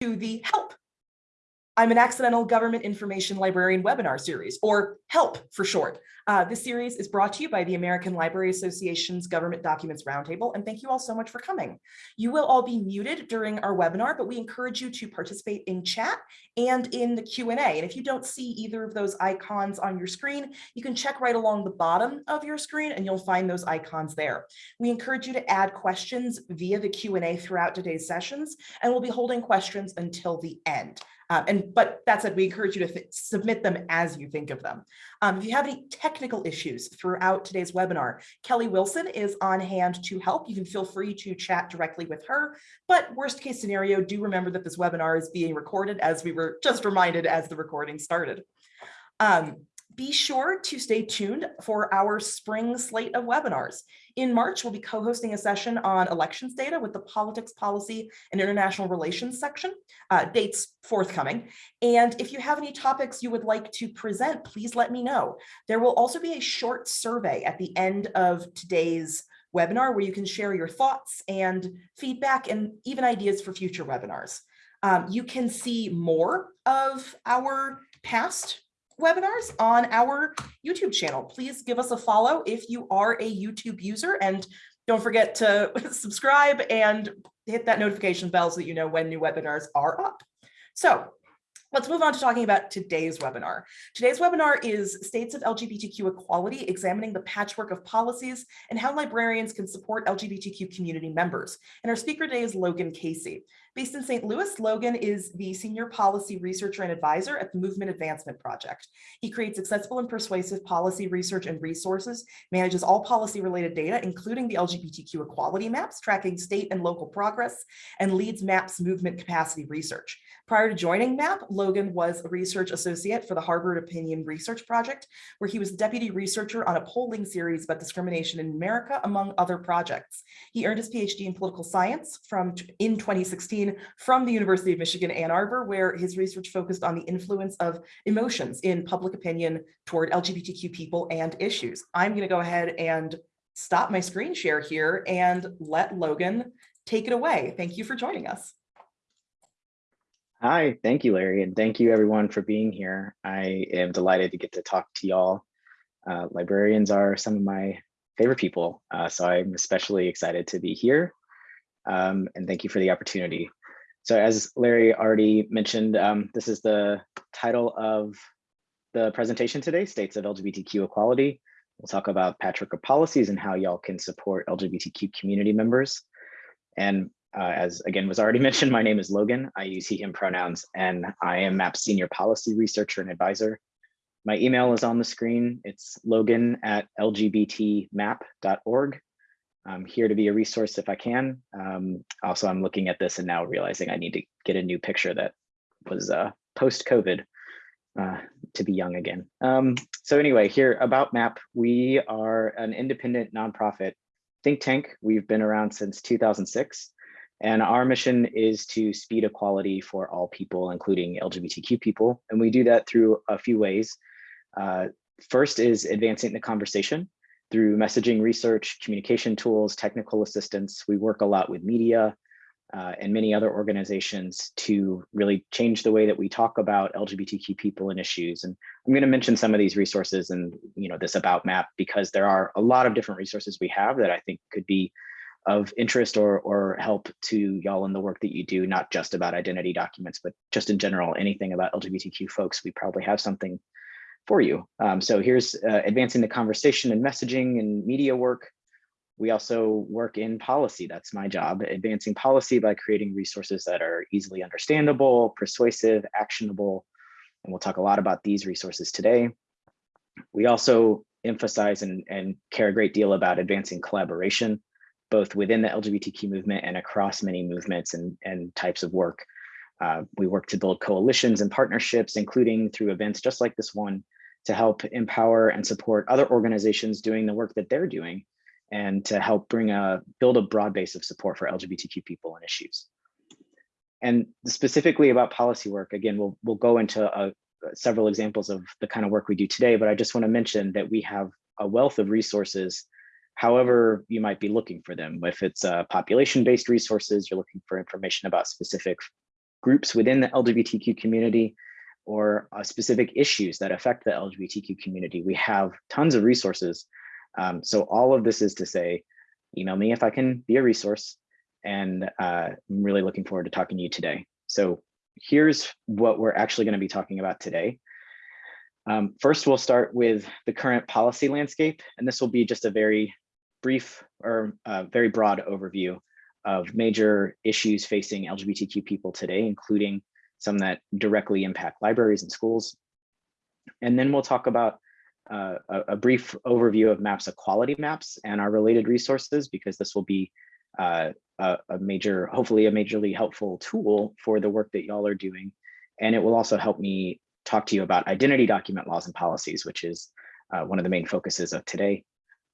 to the help. I'm an accidental government information librarian webinar series, or HELP for short. Uh, this series is brought to you by the American Library Association's Government Documents Roundtable, and thank you all so much for coming. You will all be muted during our webinar, but we encourage you to participate in chat and in the Q&A. And if you don't see either of those icons on your screen, you can check right along the bottom of your screen and you'll find those icons there. We encourage you to add questions via the Q&A throughout today's sessions, and we'll be holding questions until the end. Um, and but that said, we encourage you to submit them as you think of them. Um, if you have any technical issues throughout today's webinar, Kelly Wilson is on hand to help. You can feel free to chat directly with her. But worst case scenario, do remember that this webinar is being recorded as we were just reminded as the recording started. Um, be sure to stay tuned for our spring slate of webinars. In March, we'll be co-hosting a session on elections data with the Politics, Policy, and International Relations section, uh, dates forthcoming. And if you have any topics you would like to present, please let me know. There will also be a short survey at the end of today's webinar where you can share your thoughts and feedback and even ideas for future webinars. Um, you can see more of our past webinars on our YouTube channel. Please give us a follow if you are a YouTube user and don't forget to subscribe and hit that notification bell so that you know when new webinars are up. So Let's move on to talking about today's webinar. Today's webinar is States of LGBTQ Equality, examining the patchwork of policies and how librarians can support LGBTQ community members. And our speaker today is Logan Casey. Based in St. Louis, Logan is the senior policy researcher and advisor at the Movement Advancement Project. He creates accessible and persuasive policy research and resources, manages all policy related data, including the LGBTQ equality maps, tracking state and local progress, and leads MAP's movement capacity research. Prior to joining MAP, Logan was a research associate for the Harvard Opinion Research Project, where he was deputy researcher on a polling series about discrimination in America, among other projects. He earned his PhD in political science from in 2016 from the University of Michigan, Ann Arbor, where his research focused on the influence of emotions in public opinion toward LGBTQ people and issues. I'm going to go ahead and stop my screen share here and let Logan take it away. Thank you for joining us. Hi, thank you, Larry, and thank you everyone for being here. I am delighted to get to talk to y'all. Uh, librarians are some of my favorite people, uh, so I'm especially excited to be here um, and thank you for the opportunity. So as Larry already mentioned, um, this is the title of the presentation today, States of LGBTQ Equality. We'll talk about of policies and how y'all can support LGBTQ community members. And uh, as again was already mentioned, my name is Logan. I use he, him pronouns, and I am MAP Senior Policy Researcher and Advisor. My email is on the screen. It's logan at lgbtmap.org. I'm here to be a resource if I can. Um, also, I'm looking at this and now realizing I need to get a new picture that was uh, post-COVID uh, to be young again. Um, so anyway, here about MAP, we are an independent nonprofit think tank. We've been around since 2006. And our mission is to speed equality for all people, including LGBTQ people. And we do that through a few ways. Uh, first is advancing the conversation through messaging research, communication tools, technical assistance. We work a lot with media uh, and many other organizations to really change the way that we talk about LGBTQ people and issues. And I'm going to mention some of these resources and you know this about map because there are a lot of different resources we have that I think could be of interest or or help to y'all in the work that you do, not just about identity documents, but just in general, anything about LGBTQ folks, we probably have something for you. Um, so here's uh, advancing the conversation and messaging and media work. We also work in policy. That's my job, advancing policy by creating resources that are easily understandable, persuasive, actionable. And we'll talk a lot about these resources today. We also emphasize and, and care a great deal about advancing collaboration, both within the LGBTQ movement and across many movements and, and types of work. Uh, we work to build coalitions and partnerships, including through events just like this one, to help empower and support other organizations doing the work that they're doing and to help bring a build a broad base of support for LGBTQ people and issues. And specifically about policy work, again, we'll, we'll go into several examples of the kind of work we do today, but I just wanna mention that we have a wealth of resources however you might be looking for them. If it's uh, population-based resources, you're looking for information about specific groups within the LGBTQ community or uh, specific issues that affect the LGBTQ community. We have tons of resources. Um, so all of this is to say, email me if I can be a resource. And uh, I'm really looking forward to talking to you today. So here's what we're actually going to be talking about today. Um, first, we'll start with the current policy landscape, and this will be just a very brief or uh, very broad overview of major issues facing LGBTQ people today, including some that directly impact libraries and schools. And then we'll talk about uh, a, a, brief overview of MAPS equality maps and our related resources, because this will be uh, a, a, major, hopefully a majorly helpful tool for the work that y'all are doing. And it will also help me talk to you about identity document laws and policies, which is uh, one of the main focuses of today.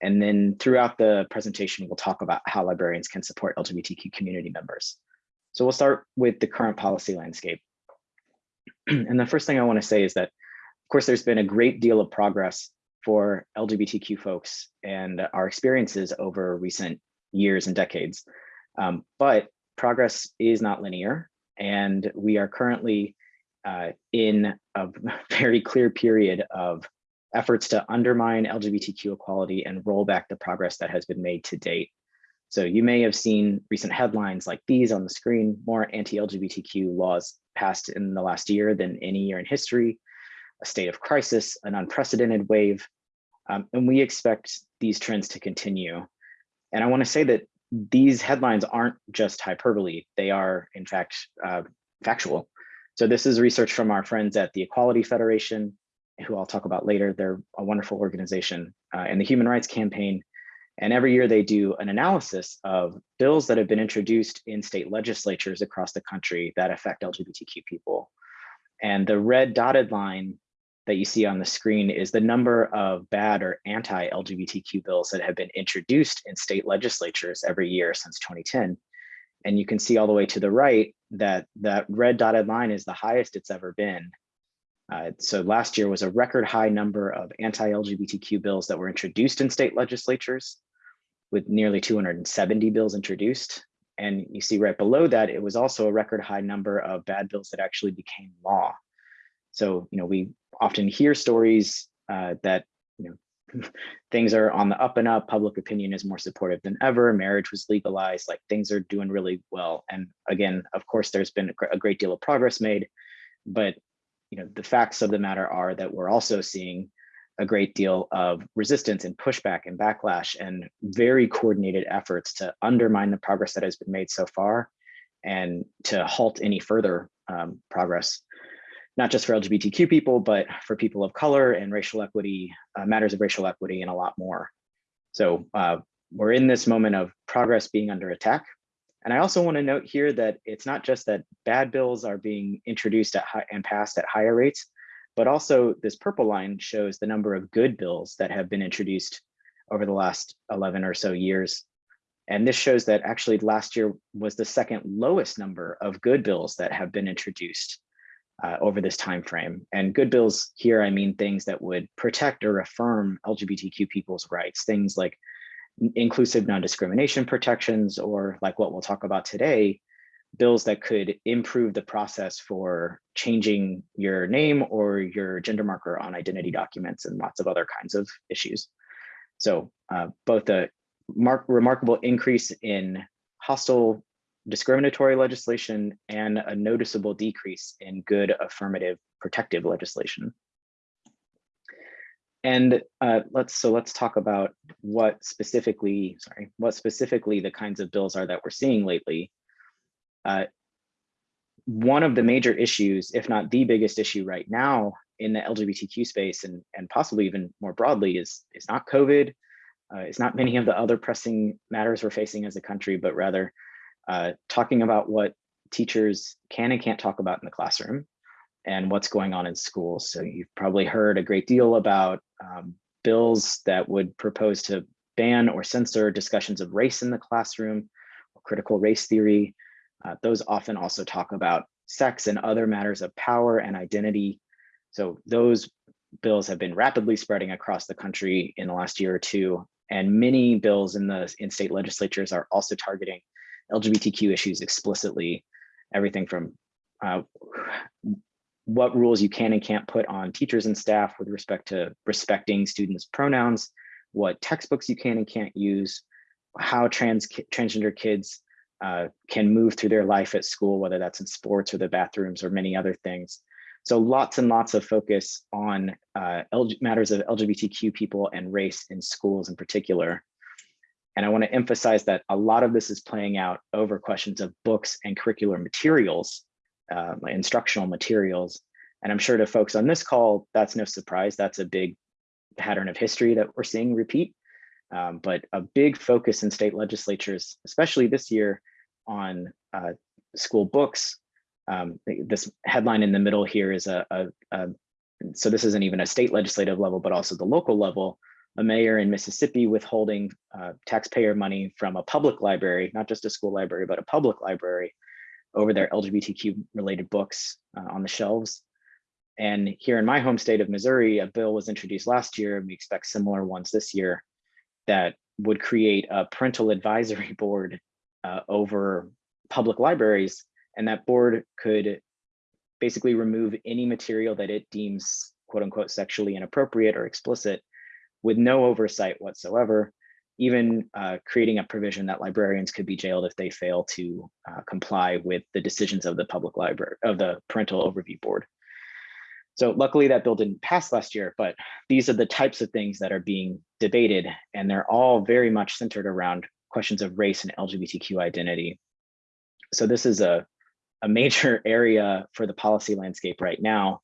And then throughout the presentation, we'll talk about how librarians can support LGBTQ community members. So we'll start with the current policy landscape. and the first thing I wanna say is that, of course, there's been a great deal of progress for LGBTQ folks and our experiences over recent years and decades. Um, but progress is not linear. And we are currently uh, in a very clear period of efforts to undermine LGBTQ equality and roll back the progress that has been made to date. So you may have seen recent headlines like these on the screen, more anti-LGBTQ laws passed in the last year than any year in history, a state of crisis, an unprecedented wave, um, and we expect these trends to continue. And I wanna say that these headlines aren't just hyperbole, they are in fact uh, factual. So this is research from our friends at the Equality Federation, who I'll talk about later. They're a wonderful organization uh, and the Human Rights Campaign. And every year they do an analysis of bills that have been introduced in state legislatures across the country that affect LGBTQ people. And the red dotted line that you see on the screen is the number of bad or anti-LGBTQ bills that have been introduced in state legislatures every year since 2010. And you can see all the way to the right that that red dotted line is the highest it's ever been. Uh, so last year was a record high number of anti-LGBTQ bills that were introduced in state legislatures with nearly 270 bills introduced. And you see right below that, it was also a record high number of bad bills that actually became law. So, you know, we often hear stories uh, that, you know, things are on the up and up, public opinion is more supportive than ever, marriage was legalized, like things are doing really well. And again, of course, there's been a great deal of progress made, but you know, the facts of the matter are that we're also seeing a great deal of resistance and pushback and backlash and very coordinated efforts to undermine the progress that has been made so far and to halt any further um, progress, not just for LGBTQ people, but for people of color and racial equity, uh, matters of racial equity and a lot more. So uh, we're in this moment of progress being under attack and I also want to note here that it's not just that bad bills are being introduced at high and passed at higher rates, but also this purple line shows the number of good bills that have been introduced over the last 11 or so years. And this shows that actually last year was the second lowest number of good bills that have been introduced uh, over this time frame. And good bills here, I mean things that would protect or affirm LGBTQ people's rights, things like inclusive non-discrimination protections, or like what we'll talk about today, bills that could improve the process for changing your name or your gender marker on identity documents and lots of other kinds of issues. So uh, both a remarkable increase in hostile discriminatory legislation and a noticeable decrease in good affirmative protective legislation. And uh, let's so let's talk about what specifically, sorry, what specifically the kinds of bills are that we're seeing lately. Uh, one of the major issues, if not the biggest issue right now in the LGBTQ space and, and possibly even more broadly is, is not COVID. Uh, it's not many of the other pressing matters we're facing as a country, but rather uh, talking about what teachers can and can't talk about in the classroom and what's going on in schools. So you've probably heard a great deal about um, bills that would propose to ban or censor discussions of race in the classroom or critical race theory. Uh, those often also talk about sex and other matters of power and identity. So those bills have been rapidly spreading across the country in the last year or two. And many bills in the in state legislatures are also targeting LGBTQ issues explicitly, everything from uh, what rules you can and can't put on teachers and staff with respect to respecting students' pronouns, what textbooks you can and can't use, how trans transgender kids uh, can move through their life at school, whether that's in sports or the bathrooms or many other things. So lots and lots of focus on uh, matters of LGBTQ people and race in schools in particular. And I want to emphasize that a lot of this is playing out over questions of books and curricular materials, uh, instructional materials. And I'm sure to folks on this call, that's no surprise. That's a big pattern of history that we're seeing repeat. Um, but a big focus in state legislatures, especially this year, on uh, school books. Um, this headline in the middle here is a, a, a, so this isn't even a state legislative level, but also the local level, a mayor in Mississippi withholding uh, taxpayer money from a public library, not just a school library, but a public library over their LGBTQ related books uh, on the shelves. And here in my home state of Missouri, a bill was introduced last year, and we expect similar ones this year that would create a parental advisory board uh, over public libraries. And that board could basically remove any material that it deems quote unquote sexually inappropriate or explicit with no oversight whatsoever, even uh, creating a provision that librarians could be jailed if they fail to uh, comply with the decisions of the public library of the parental overview board. So luckily that bill didn't pass last year, but these are the types of things that are being debated and they're all very much centered around questions of race and LGBTQ identity. So this is a, a major area for the policy landscape right now.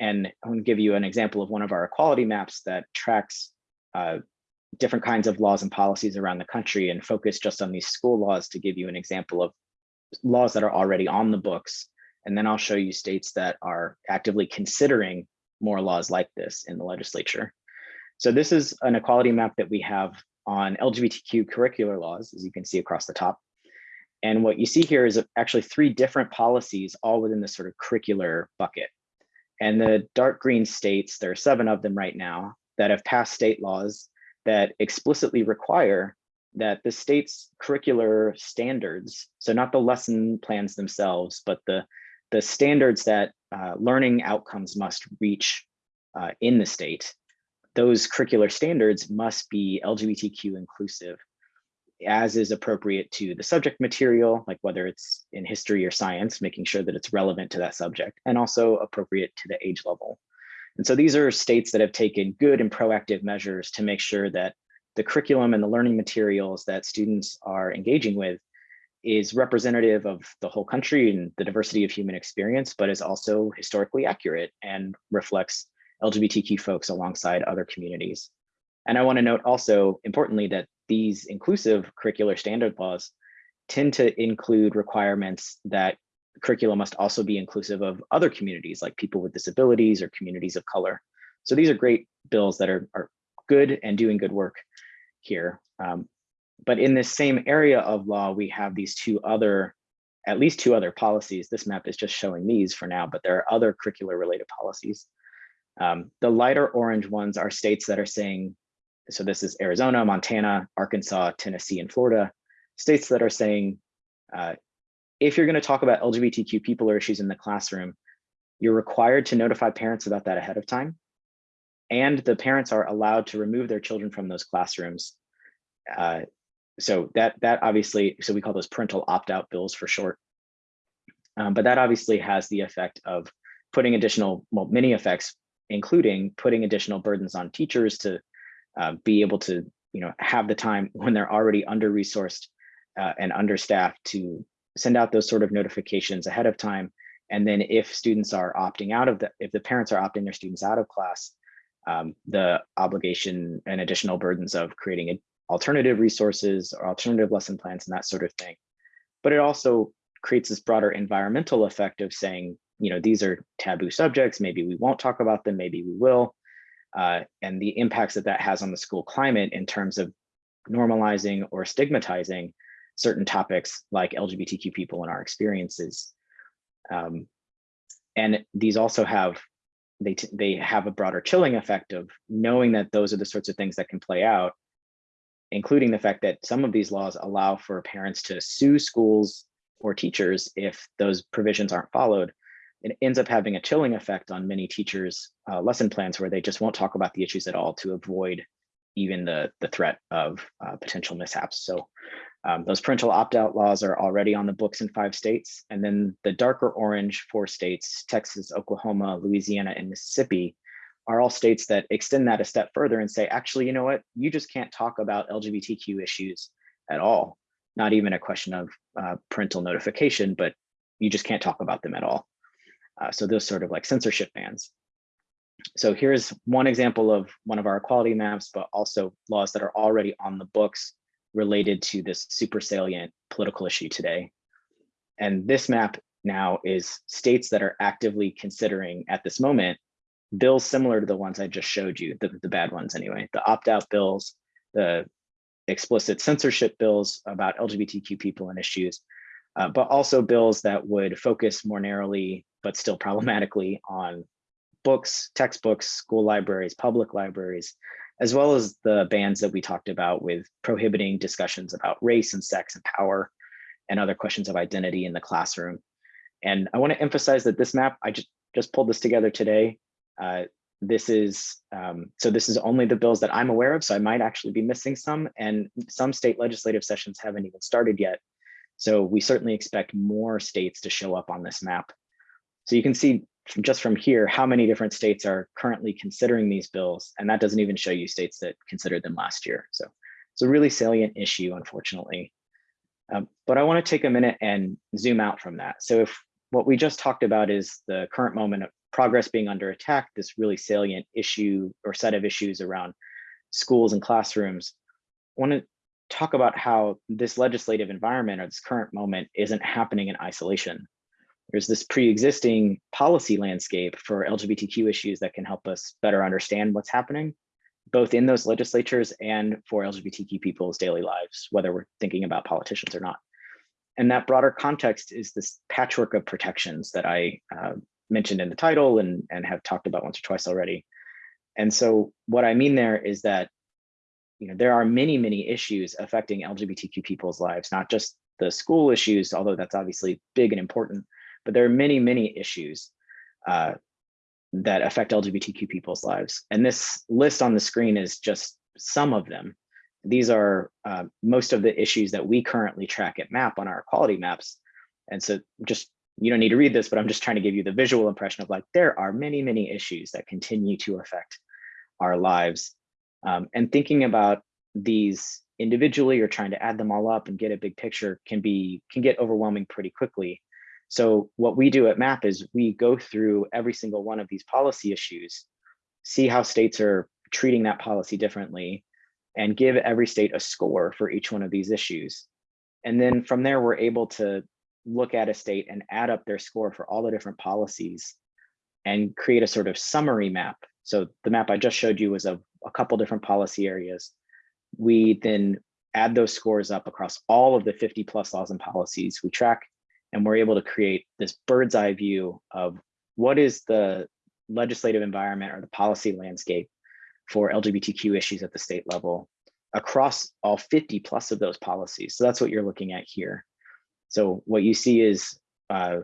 And I'm to give you an example of one of our equality maps that tracks uh, different kinds of laws and policies around the country and focus just on these school laws to give you an example of laws that are already on the books. And then I'll show you states that are actively considering more laws like this in the legislature. So this is an equality map that we have on LGBTQ curricular laws, as you can see across the top. And what you see here is actually three different policies all within this sort of curricular bucket. And the dark green states, there are seven of them right now that have passed state laws that explicitly require that the state's curricular standards, so not the lesson plans themselves, but the, the standards that uh, learning outcomes must reach uh, in the state those curricular standards must be LGBTQ inclusive as is appropriate to the subject material, like whether it's in history or science, making sure that it's relevant to that subject and also appropriate to the age level. And so these are states that have taken good and proactive measures to make sure that the curriculum and the learning materials that students are engaging with is representative of the whole country and the diversity of human experience, but is also historically accurate and reflects LGBTQ folks alongside other communities. And I want to note also importantly that these inclusive curricular standard laws tend to include requirements that curriculum must also be inclusive of other communities like people with disabilities or communities of color. So these are great bills that are, are good and doing good work here. Um, but in this same area of law, we have these two other, at least two other policies. This map is just showing these for now, but there are other curricular related policies um, the lighter orange ones are states that are saying, so this is Arizona, Montana, Arkansas, Tennessee, and Florida, states that are saying, uh, if you're gonna talk about LGBTQ people or issues in the classroom, you're required to notify parents about that ahead of time. And the parents are allowed to remove their children from those classrooms. Uh, so that that obviously, so we call those parental opt-out bills for short. Um, but that obviously has the effect of putting additional, well, many effects, including putting additional burdens on teachers to uh, be able to you know, have the time when they're already under-resourced uh, and understaffed to send out those sort of notifications ahead of time. And then if students are opting out of the, if the parents are opting their students out of class, um, the obligation and additional burdens of creating alternative resources or alternative lesson plans and that sort of thing. But it also creates this broader environmental effect of saying, you know, these are taboo subjects. Maybe we won't talk about them. Maybe we will. Uh, and the impacts that that has on the school climate in terms of normalizing or stigmatizing certain topics like LGBTQ people and our experiences. Um, and these also have, they, they have a broader chilling effect of knowing that those are the sorts of things that can play out, including the fact that some of these laws allow for parents to sue schools or teachers if those provisions aren't followed. It ends up having a chilling effect on many teachers' uh, lesson plans where they just won't talk about the issues at all to avoid even the, the threat of uh, potential mishaps. So um, those parental opt-out laws are already on the books in five states. And then the darker orange four states, Texas, Oklahoma, Louisiana, and Mississippi, are all states that extend that a step further and say, actually, you know what, you just can't talk about LGBTQ issues at all. Not even a question of uh, parental notification, but you just can't talk about them at all. Uh, so those sort of like censorship bans. So here's one example of one of our equality maps, but also laws that are already on the books related to this super salient political issue today. And this map now is states that are actively considering at this moment bills similar to the ones I just showed you, the, the bad ones anyway, the opt-out bills, the explicit censorship bills about LGBTQ people and issues, uh, but also bills that would focus more narrowly, but still problematically on books, textbooks, school libraries, public libraries, as well as the bans that we talked about with prohibiting discussions about race and sex and power and other questions of identity in the classroom. And I want to emphasize that this map, I just, just pulled this together today. Uh, this is, um, so this is only the bills that I'm aware of, so I might actually be missing some, and some state legislative sessions haven't even started yet. So we certainly expect more states to show up on this map. So you can see just from here how many different states are currently considering these bills, and that doesn't even show you states that considered them last year. So it's a really salient issue, unfortunately. Um, but I want to take a minute and zoom out from that. So if what we just talked about is the current moment of progress being under attack, this really salient issue or set of issues around schools and classrooms. I want to talk about how this legislative environment or this current moment isn't happening in isolation. There's this pre-existing policy landscape for LGBTQ issues that can help us better understand what's happening, both in those legislatures and for LGBTQ people's daily lives, whether we're thinking about politicians or not. And that broader context is this patchwork of protections that I uh, mentioned in the title and, and have talked about once or twice already. And so what I mean there is that you know, there are many, many issues affecting LGBTQ people's lives, not just the school issues, although that's obviously big and important, but there are many, many issues uh, that affect LGBTQ people's lives. And this list on the screen is just some of them. These are uh, most of the issues that we currently track at MAP on our equality maps. And so just you don't need to read this, but I'm just trying to give you the visual impression of like, there are many, many issues that continue to affect our lives. Um, and thinking about these individually or trying to add them all up and get a big picture can be, can get overwhelming pretty quickly. So what we do at MAP is we go through every single one of these policy issues, see how states are treating that policy differently, and give every state a score for each one of these issues. And then from there, we're able to look at a state and add up their score for all the different policies and create a sort of summary map. So the map I just showed you was of a couple different policy areas. We then add those scores up across all of the 50 plus laws and policies we track, and we're able to create this bird's eye view of what is the legislative environment or the policy landscape for LGBTQ issues at the state level across all 50 plus of those policies. So that's what you're looking at here. So what you see is uh,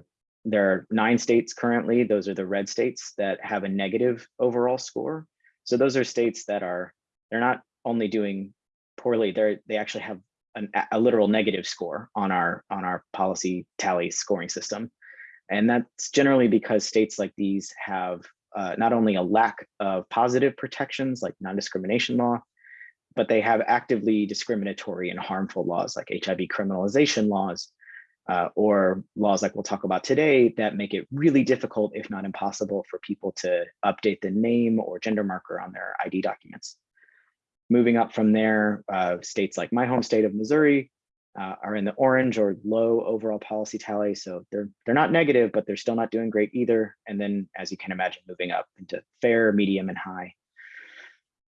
there are nine states currently. Those are the red states that have a negative overall score. So those are states that are, they're not only doing poorly, they're, they actually have an, a literal negative score on our, on our policy tally scoring system. And that's generally because states like these have uh, not only a lack of positive protections like non-discrimination law, but they have actively discriminatory and harmful laws like HIV criminalization laws, uh, or laws like we'll talk about today that make it really difficult, if not impossible, for people to update the name or gender marker on their ID documents. Moving up from there, uh, states like my home state of Missouri uh, are in the orange or low overall policy tally. So they're, they're not negative, but they're still not doing great either. And then, as you can imagine, moving up into fair, medium, and high.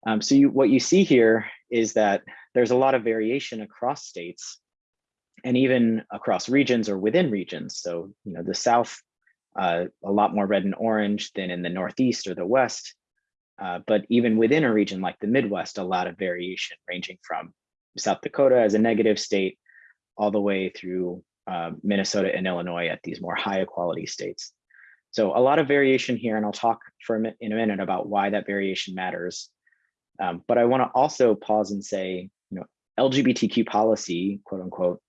Um, so you, what you see here is that there's a lot of variation across states and even across regions or within regions. So, you know, the South, uh, a lot more red and orange than in the Northeast or the West. Uh, but even within a region like the Midwest, a lot of variation ranging from South Dakota as a negative state all the way through uh, Minnesota and Illinois at these more high equality states. So a lot of variation here, and I'll talk for a in a minute about why that variation matters. Um, but I want to also pause and say, you know, LGBTQ policy, quote unquote,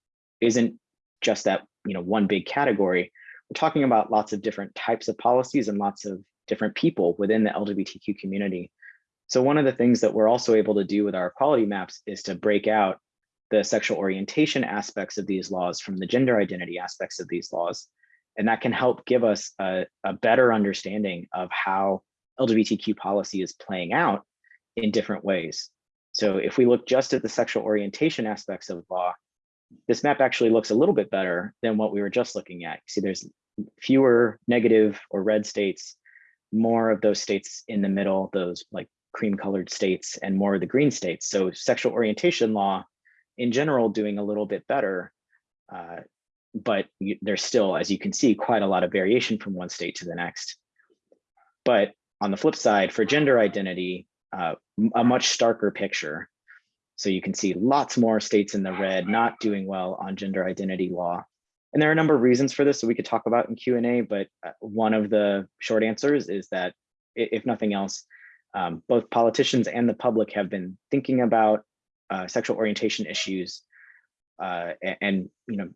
isn't just that you know one big category. We're talking about lots of different types of policies and lots of different people within the LGBTQ community. So one of the things that we're also able to do with our equality maps is to break out the sexual orientation aspects of these laws from the gender identity aspects of these laws. And that can help give us a, a better understanding of how LGBTQ policy is playing out in different ways. So if we look just at the sexual orientation aspects of law, this map actually looks a little bit better than what we were just looking at. See, there's fewer negative or red states, more of those states in the middle, those like cream colored states and more of the green states. So sexual orientation law in general doing a little bit better, uh, but you, there's still, as you can see, quite a lot of variation from one state to the next. But on the flip side, for gender identity, uh, a much starker picture. So you can see lots more states in the red not doing well on gender identity law. And there are a number of reasons for this that we could talk about in Q&A, but uh, one of the short answers is that if nothing else, um, both politicians and the public have been thinking about uh, sexual orientation issues uh, and, and, you know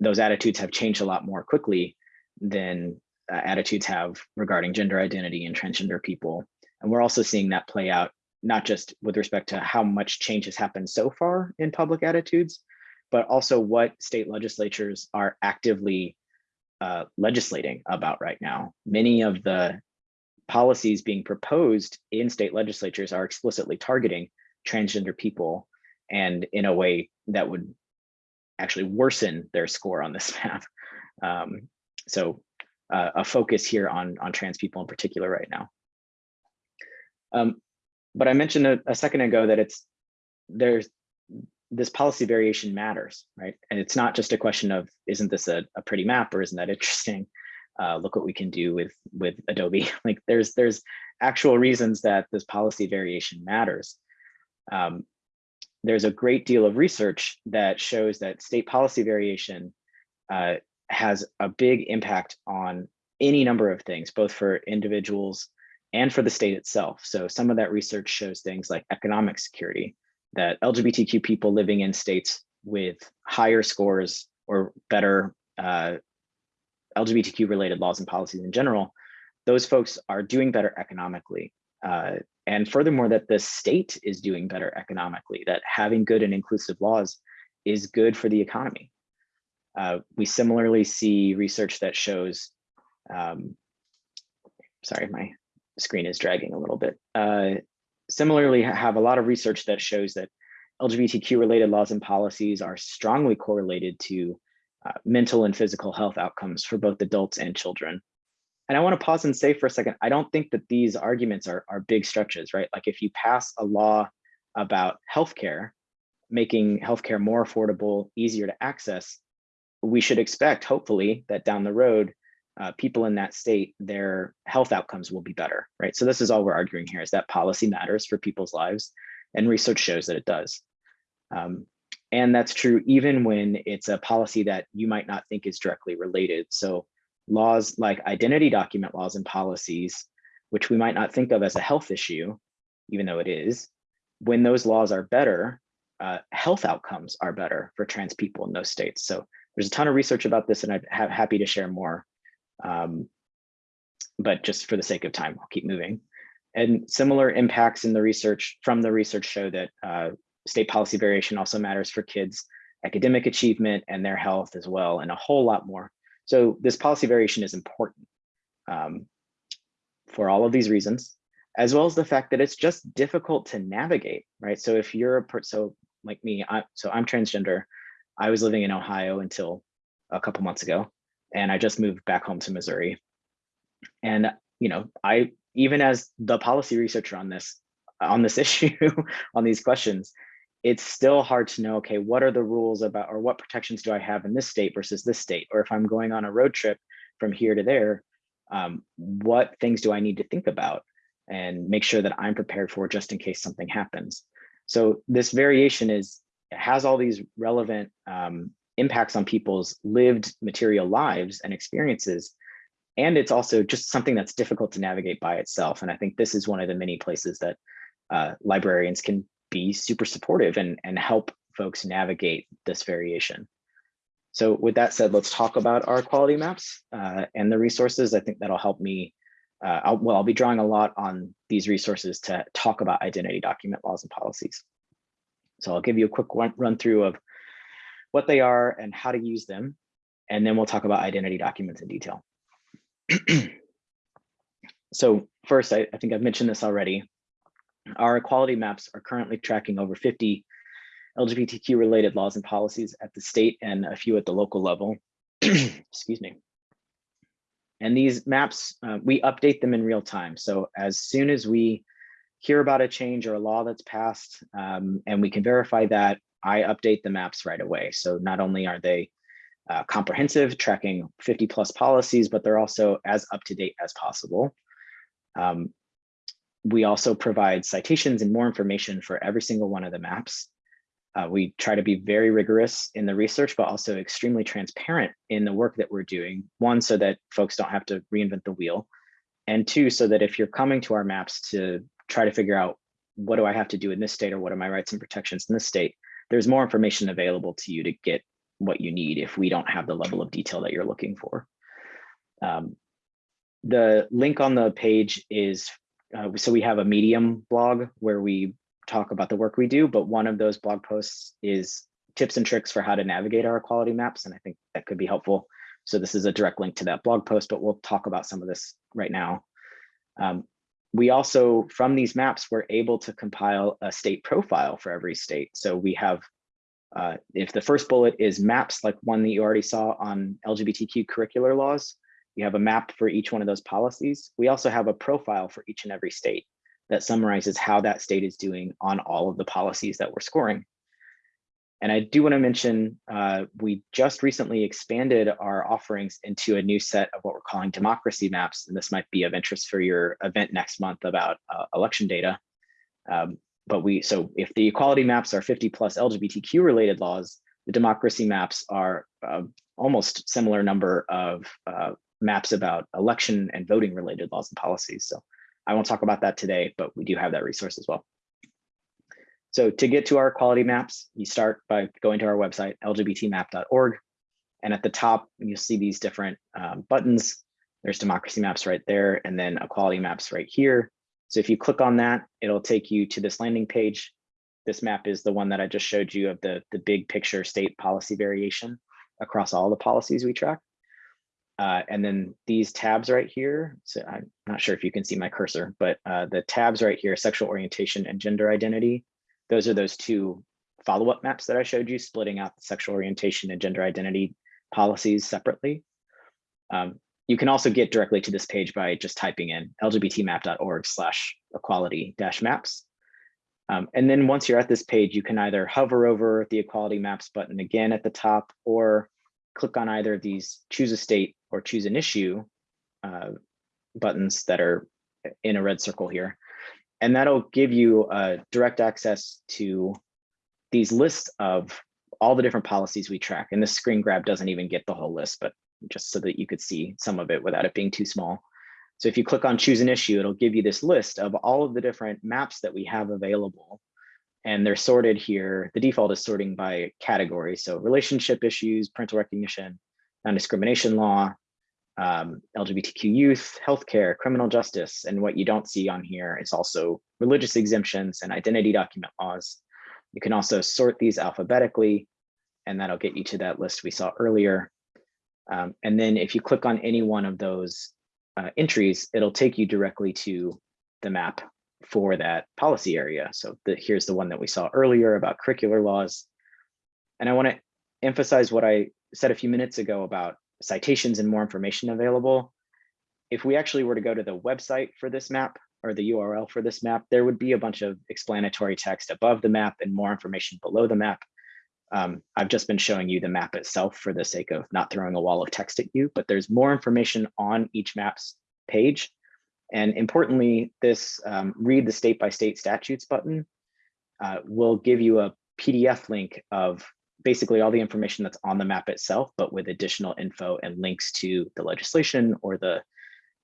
those attitudes have changed a lot more quickly than uh, attitudes have regarding gender identity and transgender people. And we're also seeing that play out not just with respect to how much change has happened so far in public attitudes but also what state legislatures are actively uh, legislating about right now many of the policies being proposed in state legislatures are explicitly targeting transgender people and in a way that would actually worsen their score on this map. Um, so uh, a focus here on, on trans people in particular right now. Um, but I mentioned a, a second ago that it's there's this policy variation matters, right? And it's not just a question of, isn't this a, a pretty map or isn't that interesting? Uh, look what we can do with with Adobe. Like there's there's actual reasons that this policy variation matters. Um, there's a great deal of research that shows that state policy variation uh, has a big impact on any number of things, both for individuals and for the state itself. So some of that research shows things like economic security, that LGBTQ people living in states with higher scores or better uh, LGBTQ related laws and policies in general, those folks are doing better economically. Uh, and furthermore, that the state is doing better economically, that having good and inclusive laws is good for the economy. Uh, we similarly see research that shows, um, sorry, my screen is dragging a little bit. Similarly, have a lot of research that shows that LGBTQ related laws and policies are strongly correlated to uh, mental and physical health outcomes for both adults and children. And I want to pause and say for a second, I don't think that these arguments are, are big stretches, right? Like if you pass a law about healthcare, making healthcare more affordable, easier to access, we should expect, hopefully, that down the road, uh, people in that state, their health outcomes will be better, right? So this is all we're arguing here is that policy matters for people's lives and research shows that it does. Um, and that's true even when it's a policy that you might not think is directly related. So laws like identity document laws and policies, which we might not think of as a health issue, even though it is, when those laws are better, uh, health outcomes are better for trans people in those states. So there's a ton of research about this and I'm ha happy to share more. Um, but just for the sake of time, I'll keep moving. And similar impacts in the research from the research show that uh, state policy variation also matters for kids' academic achievement and their health as well, and a whole lot more. So this policy variation is important um, for all of these reasons, as well as the fact that it's just difficult to navigate, right? So if you're a person, so like me, I, so I'm transgender. I was living in Ohio until a couple months ago, and I just moved back home to Missouri. And you know, I even as the policy researcher on this on this issue, on these questions, it's still hard to know, okay, what are the rules about, or what protections do I have in this state versus this state? Or if I'm going on a road trip from here to there, um, what things do I need to think about and make sure that I'm prepared for just in case something happens? So this variation is has all these relevant um, impacts on people's lived material lives and experiences. And it's also just something that's difficult to navigate by itself. And I think this is one of the many places that uh, librarians can be super supportive and, and help folks navigate this variation. So with that said, let's talk about our equality maps uh, and the resources. I think that'll help me. Uh, I'll, well, I'll be drawing a lot on these resources to talk about identity document laws and policies. So I'll give you a quick run, run through of what they are and how to use them. And then we'll talk about identity documents in detail. so first, I, I think I've mentioned this already. Our equality maps are currently tracking over 50 LGBTQ related laws and policies at the state and a few at the local level. Excuse me. And these maps, uh, we update them in real time. So as soon as we hear about a change or a law that's passed um, and we can verify that, I update the maps right away. So not only are they uh, comprehensive, tracking 50 plus policies, but they're also as up to date as possible. Um, we also provide citations and more information for every single one of the maps. Uh, we try to be very rigorous in the research, but also extremely transparent in the work that we're doing. One, so that folks don't have to reinvent the wheel. And two, so that if you're coming to our maps to try to figure out what do I have to do in this state or what are my rights and protections in this state, there's more information available to you to get what you need if we don't have the level of detail that you're looking for. Um, the link on the page is, uh, so we have a Medium blog where we talk about the work we do, but one of those blog posts is tips and tricks for how to navigate our equality maps. And I think that could be helpful. So this is a direct link to that blog post, but we'll talk about some of this right now. Um, we also, from these maps, we're able to compile a state profile for every state. So we have, uh, if the first bullet is maps, like one that you already saw on LGBTQ curricular laws, you have a map for each one of those policies. We also have a profile for each and every state that summarizes how that state is doing on all of the policies that we're scoring. And I do want to mention, uh, we just recently expanded our offerings into a new set of what we're calling democracy maps. And this might be of interest for your event next month about uh, election data. Um, but we, so if the equality maps are 50 plus LGBTQ related laws, the democracy maps are uh, almost similar number of uh, maps about election and voting related laws and policies. So I won't talk about that today, but we do have that resource as well. So to get to our equality maps, you start by going to our website, lgbtmap.org. And at the top, you'll see these different um, buttons. There's democracy maps right there, and then equality maps right here. So if you click on that, it'll take you to this landing page. This map is the one that I just showed you of the, the big picture state policy variation across all the policies we track. Uh, and then these tabs right here, so I'm not sure if you can see my cursor, but uh, the tabs right here, sexual orientation and gender identity, those are those two follow-up maps that I showed you, splitting out the sexual orientation and gender identity policies separately. Um, you can also get directly to this page by just typing in lgbtmap.org slash equality dash maps. Um, and then once you're at this page, you can either hover over the equality maps button again at the top or click on either of these choose a state or choose an issue uh, buttons that are in a red circle here. And that'll give you uh, direct access to these lists of all the different policies we track. And this screen grab doesn't even get the whole list, but just so that you could see some of it without it being too small. So if you click on choose an issue, it'll give you this list of all of the different maps that we have available. And they're sorted here. The default is sorting by category. So relationship issues, parental recognition, non-discrimination law, um, LGBTQ youth, healthcare, criminal justice, and what you don't see on here is also religious exemptions and identity document laws. You can also sort these alphabetically, and that'll get you to that list we saw earlier. Um, and then if you click on any one of those uh, entries, it'll take you directly to the map for that policy area. So the, here's the one that we saw earlier about curricular laws. And I want to emphasize what I said a few minutes ago about citations and more information available. If we actually were to go to the website for this map or the URL for this map, there would be a bunch of explanatory text above the map and more information below the map. Um, I've just been showing you the map itself for the sake of not throwing a wall of text at you, but there's more information on each map's page. And importantly, this um, read the state by state statutes button uh, will give you a PDF link of basically all the information that's on the map itself, but with additional info and links to the legislation or the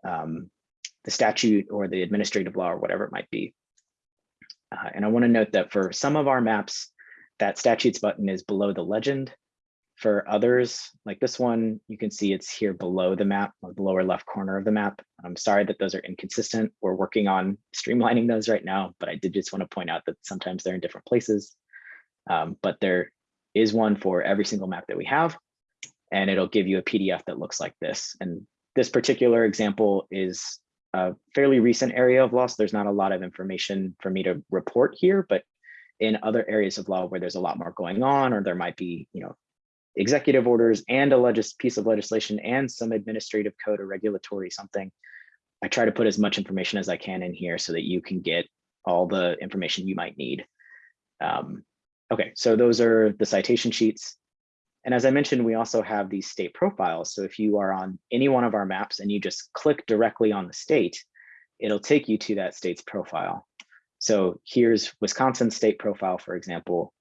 um, the statute or the administrative law or whatever it might be. Uh, and I want to note that for some of our maps, that statutes button is below the legend. For others, like this one, you can see it's here below the map, the lower left corner of the map. I'm sorry that those are inconsistent. We're working on streamlining those right now, but I did just want to point out that sometimes they're in different places. Um, but there is one for every single map that we have, and it'll give you a PDF that looks like this. And this particular example is a fairly recent area of law, so there's not a lot of information for me to report here, but in other areas of law where there's a lot more going on, or there might be, you know, executive orders and a legis piece of legislation and some administrative code or regulatory something. I try to put as much information as I can in here so that you can get all the information you might need. Um, okay, so those are the citation sheets. And as I mentioned, we also have these state profiles. So if you are on any one of our maps and you just click directly on the state, it'll take you to that state's profile. So here's Wisconsin state profile, for example.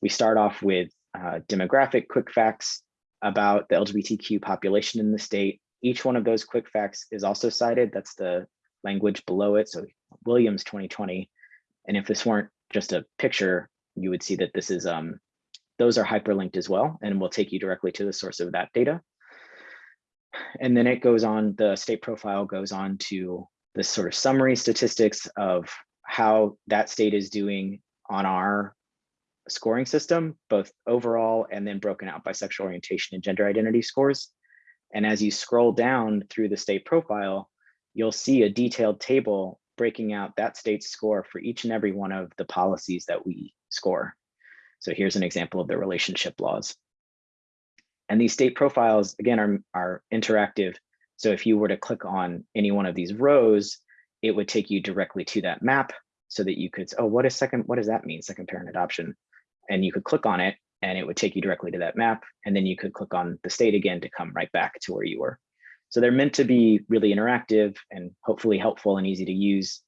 We start off with uh, demographic quick facts about the LGBTQ population in the state. Each one of those quick facts is also cited. That's the language below it. So Williams 2020. And if this weren't just a picture, you would see that this is, um, those are hyperlinked as well, and will take you directly to the source of that data. And then it goes on, the state profile goes on to the sort of summary statistics of how that state is doing on our scoring system, both overall and then broken out by sexual orientation and gender identity scores. And as you scroll down through the state profile, you'll see a detailed table breaking out that state's score for each and every one of the policies that we score. So here's an example of the relationship laws. And these state profiles, again, are, are interactive. So if you were to click on any one of these rows, it would take you directly to that map so that you could, oh, what is second, what does that mean, second parent adoption? and you could click on it and it would take you directly to that map. And then you could click on the state again to come right back to where you were. So they're meant to be really interactive and hopefully helpful and easy to use.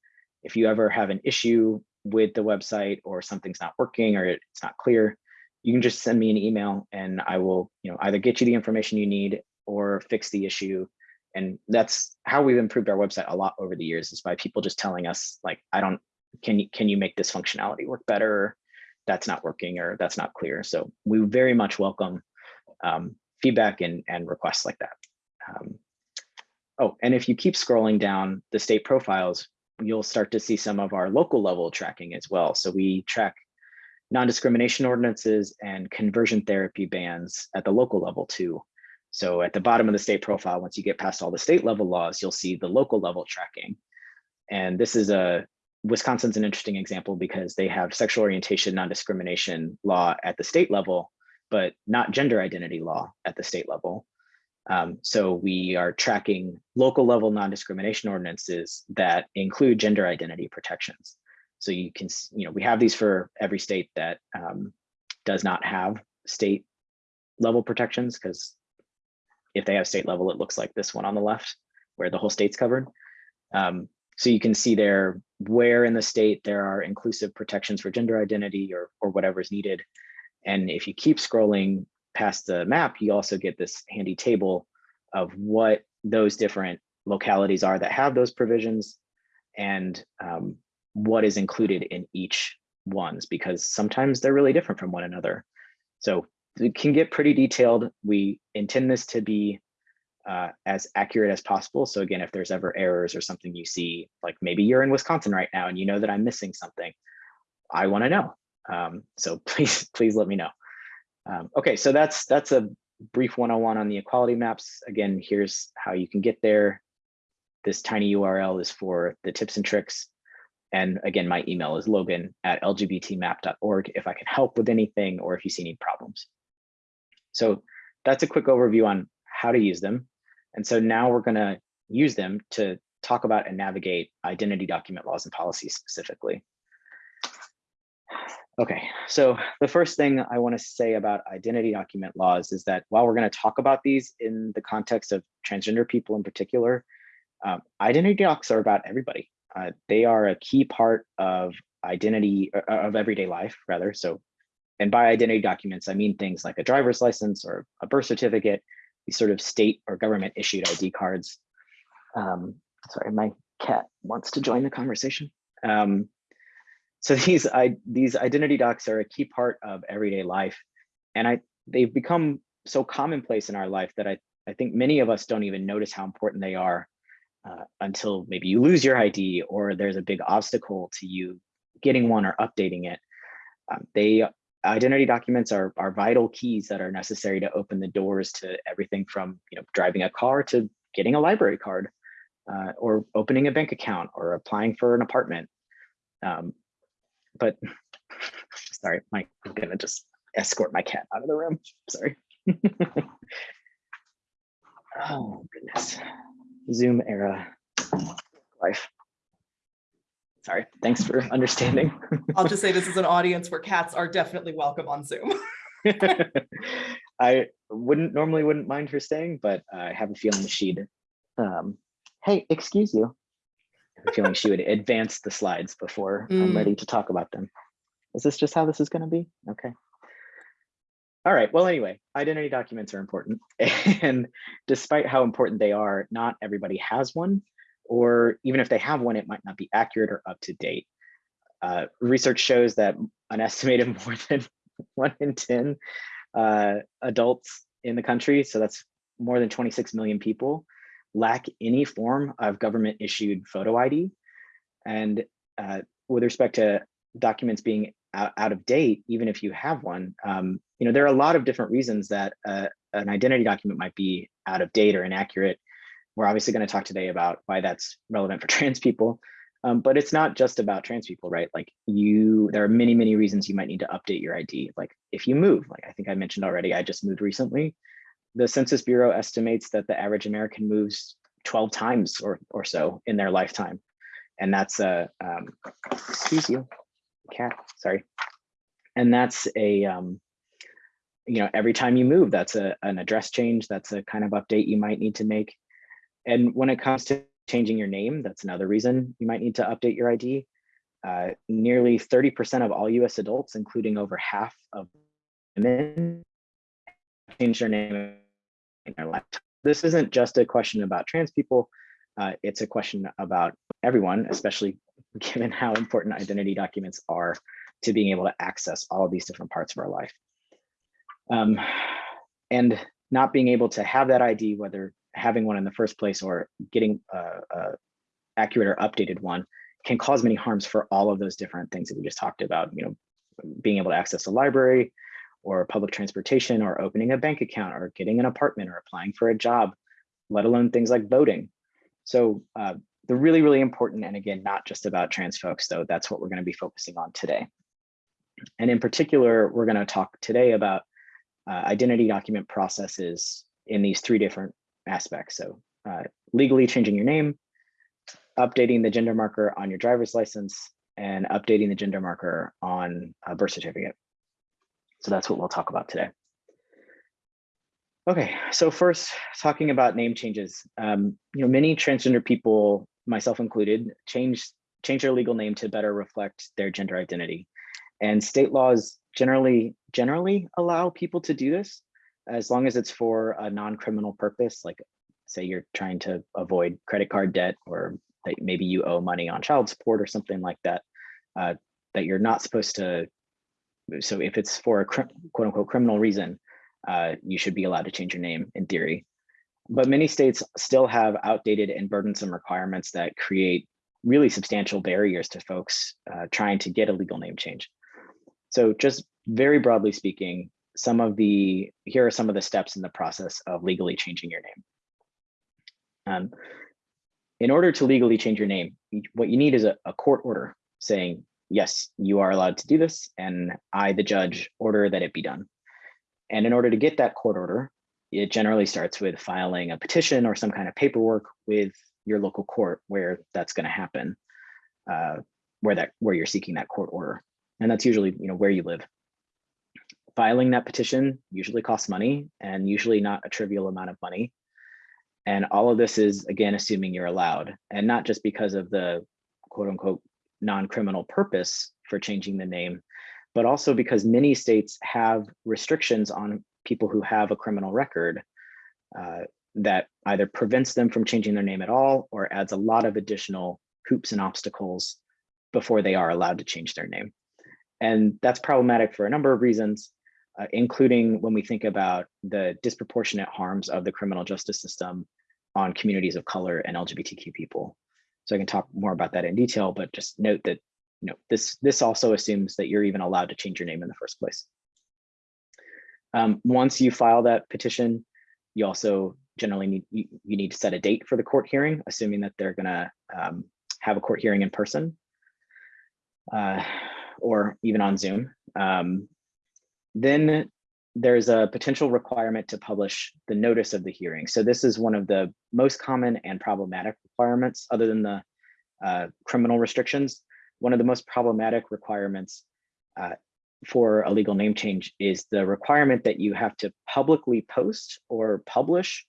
If you ever have an issue with the website or something's not working or it's not clear, you can just send me an email and I will you know, either get you the information you need or fix the issue. And that's how we've improved our website a lot over the years is by people just telling us like, I don't, can you, can you make this functionality work better? that's not working or that's not clear. So we very much welcome um, feedback and, and requests like that. Um, oh, and if you keep scrolling down the state profiles, you'll start to see some of our local level tracking as well. So we track non-discrimination ordinances and conversion therapy bans at the local level too. So at the bottom of the state profile, once you get past all the state level laws, you'll see the local level tracking. And this is a Wisconsin's an interesting example because they have sexual orientation non-discrimination law at the state level, but not gender identity law at the state level. Um, so we are tracking local level non-discrimination ordinances that include gender identity protections. So you can, you know, we have these for every state that um, does not have state level protections because if they have state level, it looks like this one on the left where the whole state's covered. Um, so you can see there where in the state there are inclusive protections for gender identity or, or whatever is needed. And if you keep scrolling past the map, you also get this handy table of what those different localities are that have those provisions and um, what is included in each ones, because sometimes they're really different from one another. So it can get pretty detailed. We intend this to be uh, as accurate as possible. So again, if there's ever errors or something you see, like maybe you're in Wisconsin right now and you know that I'm missing something, I want to know. Um, so please, please let me know. Um, okay, so that's that's a brief 101 on the equality maps. Again, here's how you can get there. This tiny URL is for the tips and tricks. And again, my email is logan at lgbtmap.org if I can help with anything or if you see any problems. So that's a quick overview on how to use them. And so now we're going to use them to talk about and navigate identity document laws and policies specifically. Okay, so the first thing I want to say about identity document laws is that while we're going to talk about these in the context of transgender people in particular, um, identity docs are about everybody. Uh, they are a key part of identity uh, of everyday life, rather. So and by identity documents, I mean things like a driver's license or a birth certificate, these sort of state or government issued ID cards. Um, sorry, my cat wants to join the conversation. Um, so these I, these identity docs are a key part of everyday life, and I they've become so commonplace in our life that I I think many of us don't even notice how important they are uh, until maybe you lose your ID or there's a big obstacle to you getting one or updating it. Um, they identity documents are, are vital keys that are necessary to open the doors to everything from you know driving a car to getting a library card uh, or opening a bank account or applying for an apartment. Um, but sorry, Mike, I'm gonna just escort my cat out of the room. Sorry. oh goodness. Zoom era life. Sorry, thanks for understanding. I'll just say this is an audience where cats are definitely welcome on Zoom. I wouldn't normally wouldn't mind her staying, but I have a feeling she'd, um, hey, excuse you. I have a feeling she would advance the slides before I'm Mm. ready to talk about them. Is this just how this is gonna be? Okay. All right, well, anyway, identity documents are important. And despite how important they are, not everybody has one, or even if they have one, it might not be accurate or up to date. Uh, research shows that an estimated more than one in 10 uh, adults in the country, so that's more than 26 million people, lack any form of government issued photo ID. And uh, with respect to documents being out, out of date, even if you have one, um, you know, there are a lot of different reasons that uh, an identity document might be out of date or inaccurate. We're obviously going to talk today about why that's relevant for trans people, um, but it's not just about trans people, right? Like you, there are many, many reasons you might need to update your ID. Like if you move, like I think I mentioned already, I just moved recently. The Census Bureau estimates that the average American moves 12 times or, or so in their lifetime. And that's a, um, excuse you, cat, sorry. And that's a, um, you know, every time you move, that's a, an address change. That's a kind of update you might need to make. And when it comes to changing your name, that's another reason you might need to update your ID. Uh, nearly 30% of all US adults, including over half of women, change their name in their life. This isn't just a question about trans people. Uh, it's a question about everyone, especially given how important identity documents are to being able to access all of these different parts of our life. Um, and not being able to have that ID, whether having one in the first place or getting a, a accurate or updated one, can cause many harms for all of those different things that we just talked about. You know, being able to access a library, or public transportation, or opening a bank account, or getting an apartment, or applying for a job, let alone things like voting. So uh, they're really, really important. And again, not just about trans folks, though. That's what we're going to be focusing on today. And in particular, we're going to talk today about uh, identity document processes in these three different aspects. So uh, legally changing your name, updating the gender marker on your driver's license, and updating the gender marker on a birth certificate. So that's what we'll talk about today. Okay, so first talking about name changes. Um, you know, many transgender people, myself included, change change their legal name to better reflect their gender identity. And state laws generally generally allow people to do this as long as it's for a non-criminal purpose, like say you're trying to avoid credit card debt or that maybe you owe money on child support or something like that, uh, that you're not supposed to. So if it's for a quote unquote criminal reason, uh, you should be allowed to change your name in theory. But many states still have outdated and burdensome requirements that create really substantial barriers to folks uh, trying to get a legal name change. So just very broadly speaking, some of the, here are some of the steps in the process of legally changing your name. Um, in order to legally change your name, what you need is a, a court order saying, yes, you are allowed to do this, and I, the judge, order that it be done. And in order to get that court order, it generally starts with filing a petition or some kind of paperwork with your local court where that's going to happen, uh, where that where you're seeking that court order, and that's usually you know where you live. Filing that petition usually costs money, and usually not a trivial amount of money. And all of this is again assuming you're allowed, and not just because of the quote unquote non-criminal purpose for changing the name, but also because many states have restrictions on people who have a criminal record uh, that either prevents them from changing their name at all or adds a lot of additional hoops and obstacles before they are allowed to change their name. And that's problematic for a number of reasons, uh, including when we think about the disproportionate harms of the criminal justice system on communities of color and LGBTQ people. So I can talk more about that in detail, but just note that you know this this also assumes that you're even allowed to change your name in the first place. Um, once you file that petition, you also generally need you, you, need to set a date for the court hearing, assuming that they're going to um, have a court hearing in person uh, or even on Zoom. Um, then there's a potential requirement to publish the notice of the hearing. So this is one of the most common and problematic requirements other than the uh, criminal restrictions. One of the most problematic requirements uh, for a legal name change is the requirement that you have to publicly post or publish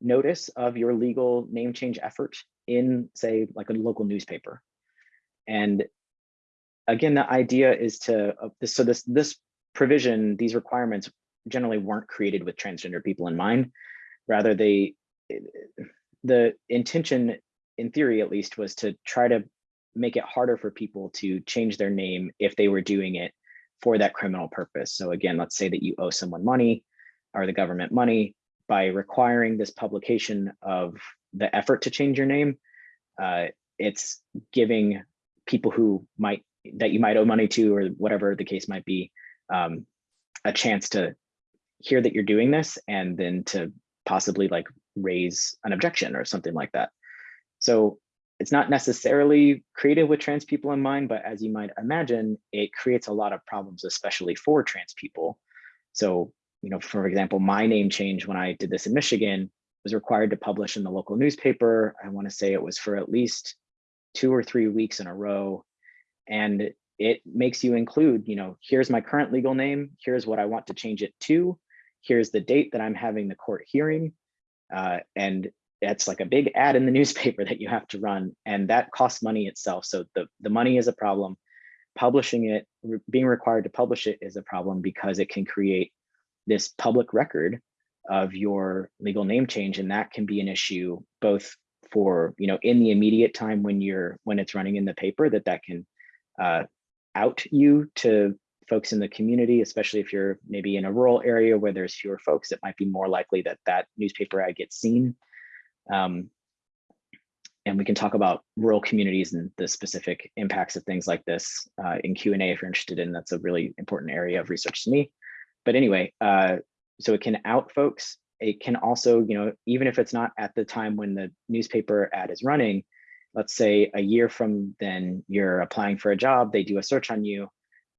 notice of your legal name change effort in say like a local newspaper. And again, the idea is to, uh, so this, this provision, these requirements generally weren't created with transgender people in mind. Rather, they, the intention in theory at least was to try to make it harder for people to change their name if they were doing it for that criminal purpose. So again, let's say that you owe someone money or the government money by requiring this publication of the effort to change your name. Uh, it's giving people who might that you might owe money to or whatever the case might be um, a chance to hear that you're doing this and then to possibly like raise an objection or something like that. So it's not necessarily created with trans people in mind, but as you might imagine, it creates a lot of problems, especially for trans people. So, you know, for example, my name change when I did this in Michigan was required to publish in the local newspaper. I want to say it was for at least two or three weeks in a row. And it makes you include, you know, here's my current legal name, here's what I want to change it to, here's the date that I'm having the court hearing. Uh, and that's like a big ad in the newspaper that you have to run and that costs money itself. So the, the money is a problem. Publishing it, being required to publish it is a problem because it can create this public record of your legal name change. And that can be an issue both for, you know, in the immediate time when you're, when it's running in the paper that that can uh, out you to folks in the community, especially if you're maybe in a rural area where there's fewer folks, it might be more likely that that newspaper ad gets seen. Um, and we can talk about rural communities and the specific impacts of things like this uh, in Q&A if you're interested in, that's a really important area of research to me. But anyway, uh, so it can out folks. It can also, you know, even if it's not at the time when the newspaper ad is running, let's say a year from then you're applying for a job, they do a search on you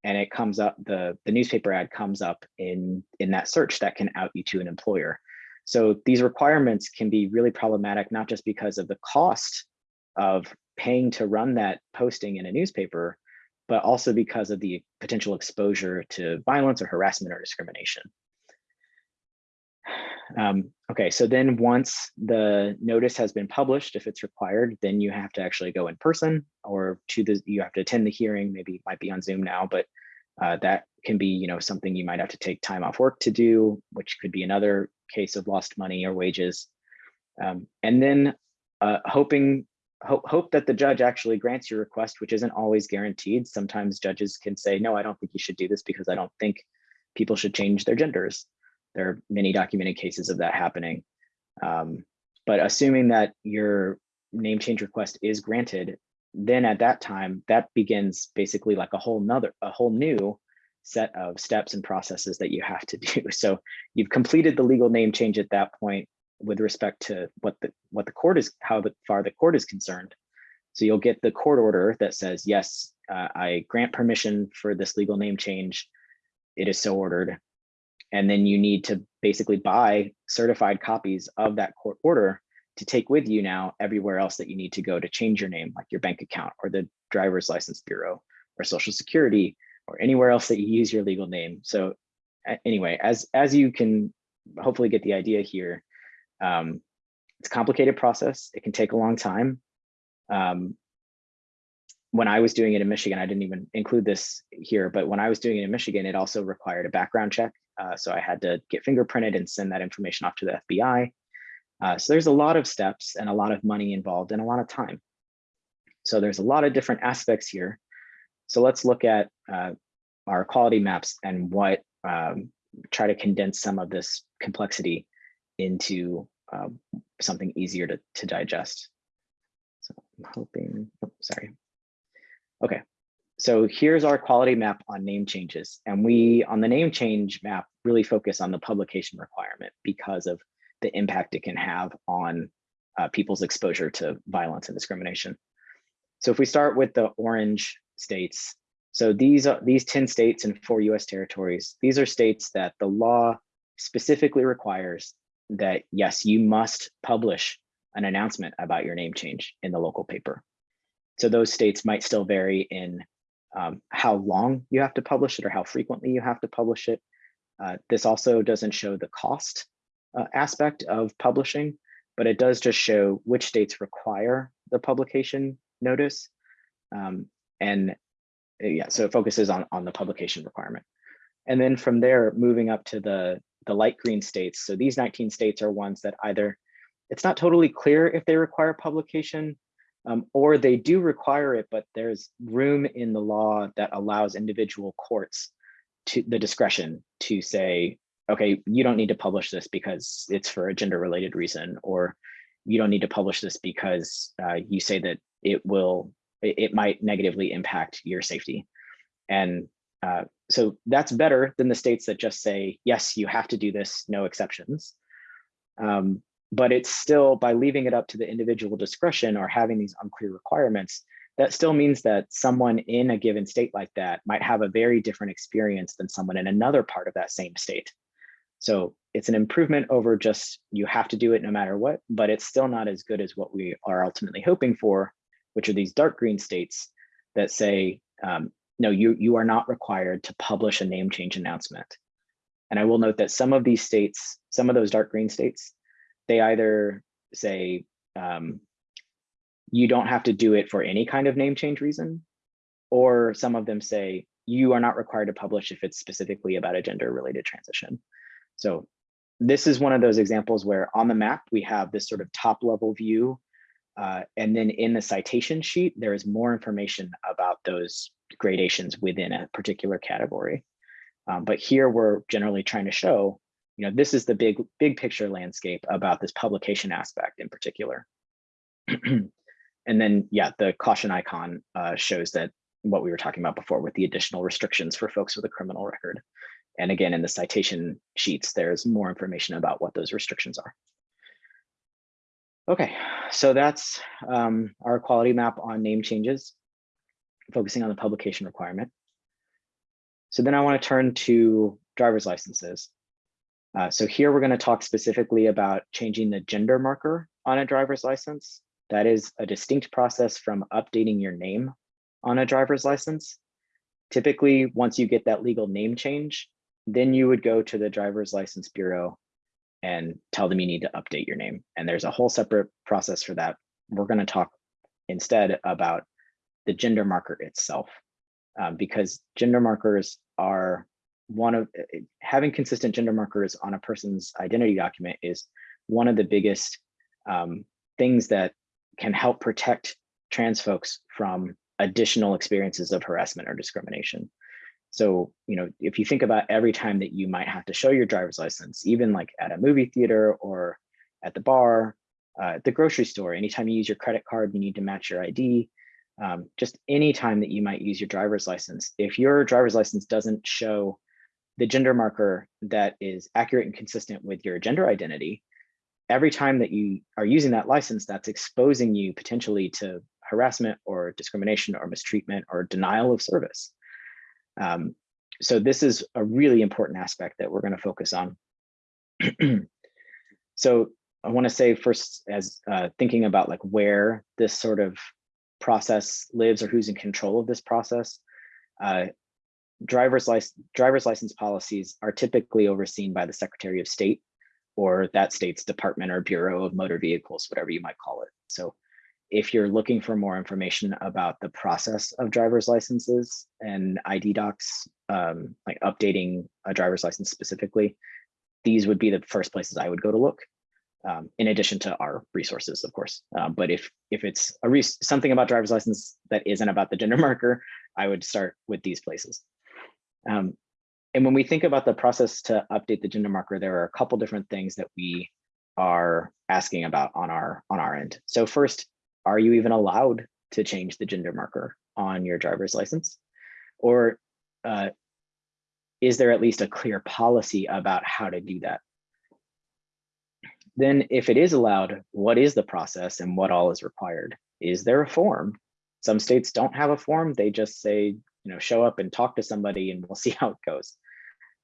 and it comes up, the, the newspaper ad comes up in, in that search that can out you to an employer. So these requirements can be really problematic, not just because of the cost of paying to run that posting in a newspaper, but also because of the potential exposure to violence or harassment or discrimination. Um, okay, so then once the notice has been published, if it's required, then you have to actually go in person or to the, you have to attend the hearing, maybe might be on Zoom now, but uh, that can be, you know, something you might have to take time off work to do, which could be another case of lost money or wages. Um, and then uh, hoping, hope, hope that the judge actually grants your request, which isn't always guaranteed. Sometimes judges can say, no, I don't think you should do this because I don't think people should change their genders. There are many documented cases of that happening. Um, but assuming that your name change request is granted, then at that time, that begins basically like a whole nother, a whole new set of steps and processes that you have to do. So you've completed the legal name change at that point with respect to what the what the court is, how the, far the court is concerned. So you'll get the court order that says, yes, uh, I grant permission for this legal name change. It is so ordered and then you need to basically buy certified copies of that court order to take with you now everywhere else that you need to go to change your name, like your bank account or the driver's license bureau or social security or anywhere else that you use your legal name. So anyway, as, as you can hopefully get the idea here, um, it's a complicated process. It can take a long time. Um, when I was doing it in Michigan, I didn't even include this here, but when I was doing it in Michigan, it also required a background check. Uh, so I had to get fingerprinted and send that information off to the FBI. Uh, so there's a lot of steps and a lot of money involved and a lot of time. So there's a lot of different aspects here. So let's look at uh, our equality maps and what um, try to condense some of this complexity into um, something easier to, to digest. So I'm hoping, oh, sorry. Okay, so here's our equality map on name changes. And we, on the name change map, really focus on the publication requirement because of the impact it can have on uh, people's exposure to violence and discrimination. So if we start with the orange states, so these are these 10 states and four US territories, these are states that the law specifically requires that yes, you must publish an announcement about your name change in the local paper. So those states might still vary in um, how long you have to publish it or how frequently you have to publish it. Uh, this also doesn't show the cost uh, aspect of publishing, but it does just show which states require the publication notice. Um, and uh, yeah, so it focuses on, on the publication requirement. And then from there, moving up to the, the light green states. So these 19 states are ones that either, it's not totally clear if they require publication um, or they do require it, but there's room in the law that allows individual courts to the discretion to say, okay, you don't need to publish this because it's for a gender related reason, or you don't need to publish this because uh, you say that it will, it, it might negatively impact your safety. And uh, so that's better than the states that just say, yes, you have to do this, no exceptions. Um, but it's still by leaving it up to the individual discretion or having these unclear requirements, that still means that someone in a given state like that might have a very different experience than someone in another part of that same state. So it's an improvement over just you have to do it no matter what, but it's still not as good as what we are ultimately hoping for, which are these dark green states that say, um, no, you, you are not required to publish a name change announcement. And I will note that some of these states, some of those dark green states, they either say um, you don't have to do it for any kind of name change reason, or some of them say you are not required to publish if it's specifically about a gender related transition. So this is one of those examples where on the map, we have this sort of top level view. Uh, and then in the citation sheet, there is more information about those gradations within a particular category. Um, but here we're generally trying to show you know, this is the big, big picture landscape about this publication aspect in particular. and then, yeah, the caution icon uh, shows that what we were talking about before with the additional restrictions for folks with a criminal record. And again, in the citation sheets, there's more information about what those restrictions are. Okay, so that's um, our equality map on name changes, focusing on the publication requirement. So then I want to turn to driver's licenses. Uh, so here we're going to talk specifically about changing the gender marker on a driver's license. That is a distinct process from updating your name on a driver's license. Typically, once you get that legal name change, then you would go to the driver's license bureau and tell them you need to update your name. And there's a whole separate process for that. We're going to talk instead about the gender marker itself, um, because gender markers are one of eh, eh, having consistent gender markers on a person's identity document is one of the biggest um, things that can help protect trans folks from additional experiences of harassment or discrimination. So, you know, if you think about every time that you might have to show your driver's license, even like at a movie theater or at the bar, uh, the grocery store, anytime you use your credit card, you need to match your ID. Um, just any time that you might use your driver's license, if your driver's license doesn't show the gender marker that is accurate and consistent with your gender identity, every time that you are using that license, that's exposing you potentially to harassment or discrimination or mistreatment or denial of service. Um, so this is a really important aspect that we're going to focus on. so I want to say first, as uh, thinking about like where this sort of process lives or who's in control of this process, uh, driver's license driver's license policies are typically overseen by the Secretary of State or that state's Department or Bureau of Motor Vehicles, whatever you might call it. So if you're looking for more information about the process of driver's licenses and ID docs, um, like updating a driver's license specifically, these would be the first places I would go to look. Um, in addition to our resources, of course. Uh, but if if it's a something about driver's license that isn't about the gender marker, I would start with these places. Um, and when we think about the process to update the gender marker, there are a couple different things that we are asking about on our on our end. So first, are you even allowed to change the gender marker on your driver's license? Or uh, is there at least a clear policy about how to do that? Then if it is allowed, what is the process and what all is required? Is there a form? Some states don't have a form. They just say, you know, show up and talk to somebody and we'll see how it goes.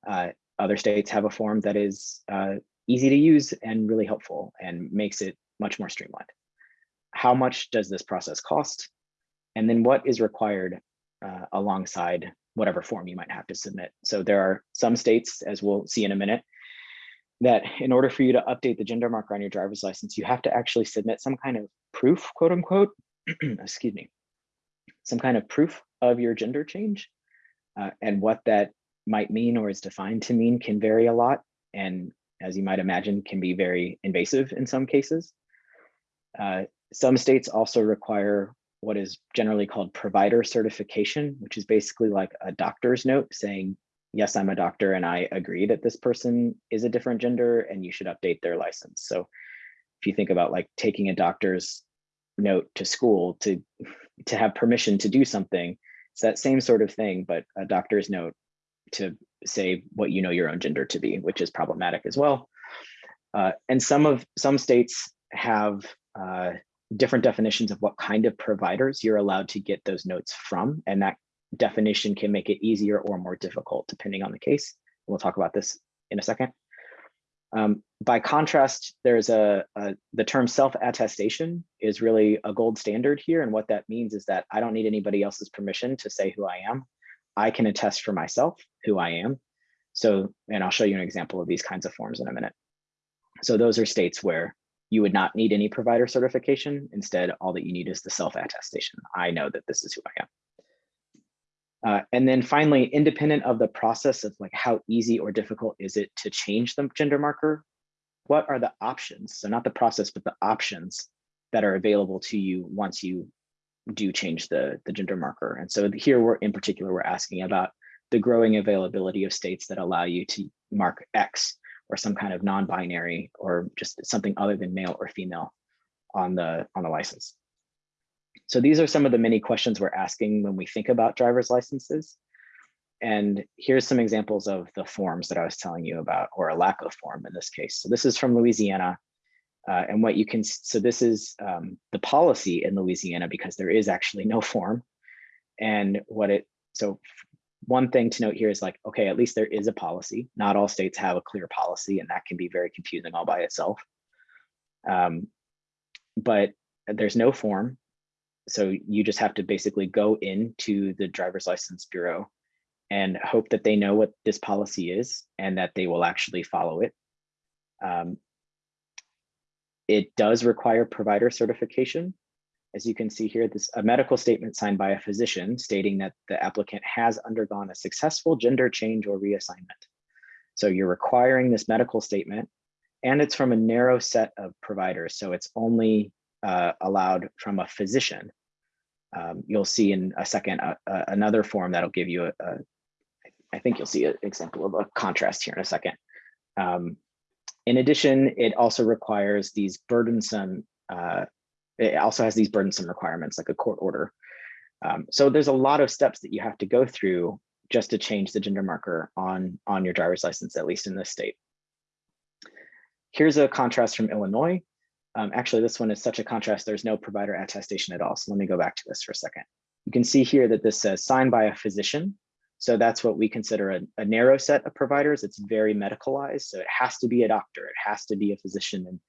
Uh, other states have a form that is uh, easy to use and really helpful and makes it much more streamlined. How much does this process cost? And then what is required uh, alongside whatever form you might have to submit. So there are some states, as we'll see in a minute, that in order for you to update the gender marker on your driver's license, you have to actually submit some kind of proof, quote unquote, excuse me, some kind of proof of your gender change. Uh, and what that might mean or is defined to mean can vary a lot. And as you might imagine, can be very invasive in some cases. Uh, some states also require what is generally called provider certification, which is basically like a doctor's note saying, yes, I'm a doctor and I agree that this person is a different gender and you should update their license. So if you think about like taking a doctor's note to school to, to have permission to do something, it's that same sort of thing, but a doctor's note to say what you know your own gender to be, which is problematic as well. Uh, and some of some states have uh, different definitions of what kind of providers you're allowed to get those notes from. And that definition can make it easier or more difficult depending on the case. We'll talk about this in a second. Um, by contrast, there's a, a the term self-attestation is really a gold standard here. And what that means is that I don't need anybody else's permission to say who I am. I can attest for myself who I am. So, and I'll show you an example of these kinds of forms in a minute. So those are states where you would not need any provider certification. Instead, all that you need is the self-attestation. I know that this is who I am. Uh, and then finally, independent of the process of like how easy or difficult is it to change the gender marker, what are the options? So not the process, but the options that are available to you once you do change the, the gender marker. And so here we're in particular, we're asking about the growing availability of states that allow you to mark X or some kind of non-binary or just something other than male or female on the on the license. So these are some of the many questions we're asking when we think about driver's licenses. And here's some examples of the forms that I was telling you about, or a lack of form in this case. So this is from Louisiana. Uh, and what you can, so this is um, the policy in Louisiana because there is actually no form. And what it, so one thing to note here is like, okay, at least there is a policy. Not all states have a clear policy and that can be very confusing all by itself. Um, but there's no form. So you just have to basically go into the driver's license bureau and hope that they know what this policy is and that they will actually follow it. Um, it does require provider certification. As you can see here, this a medical statement signed by a physician stating that the applicant has undergone a successful gender change or reassignment. So you're requiring this medical statement and it's from a narrow set of providers. So it's only uh, allowed from a physician. Um, you'll see in a second uh, uh, another form that'll give you a, a, I think you'll see an example of a contrast here in a second. Um, in addition, it also requires these burdensome uh, it also has these burdensome requirements like a court order. Um, so there's a lot of steps that you have to go through just to change the gender marker on, on your driver's license, at least in this state. Here's a contrast from Illinois. Um, actually, this one is such a contrast, there's no provider attestation at all. So let me go back to this for a second. You can see here that this says signed by a physician. So that's what we consider a, a narrow set of providers. It's very medicalized. So it has to be a doctor, it has to be a physician. And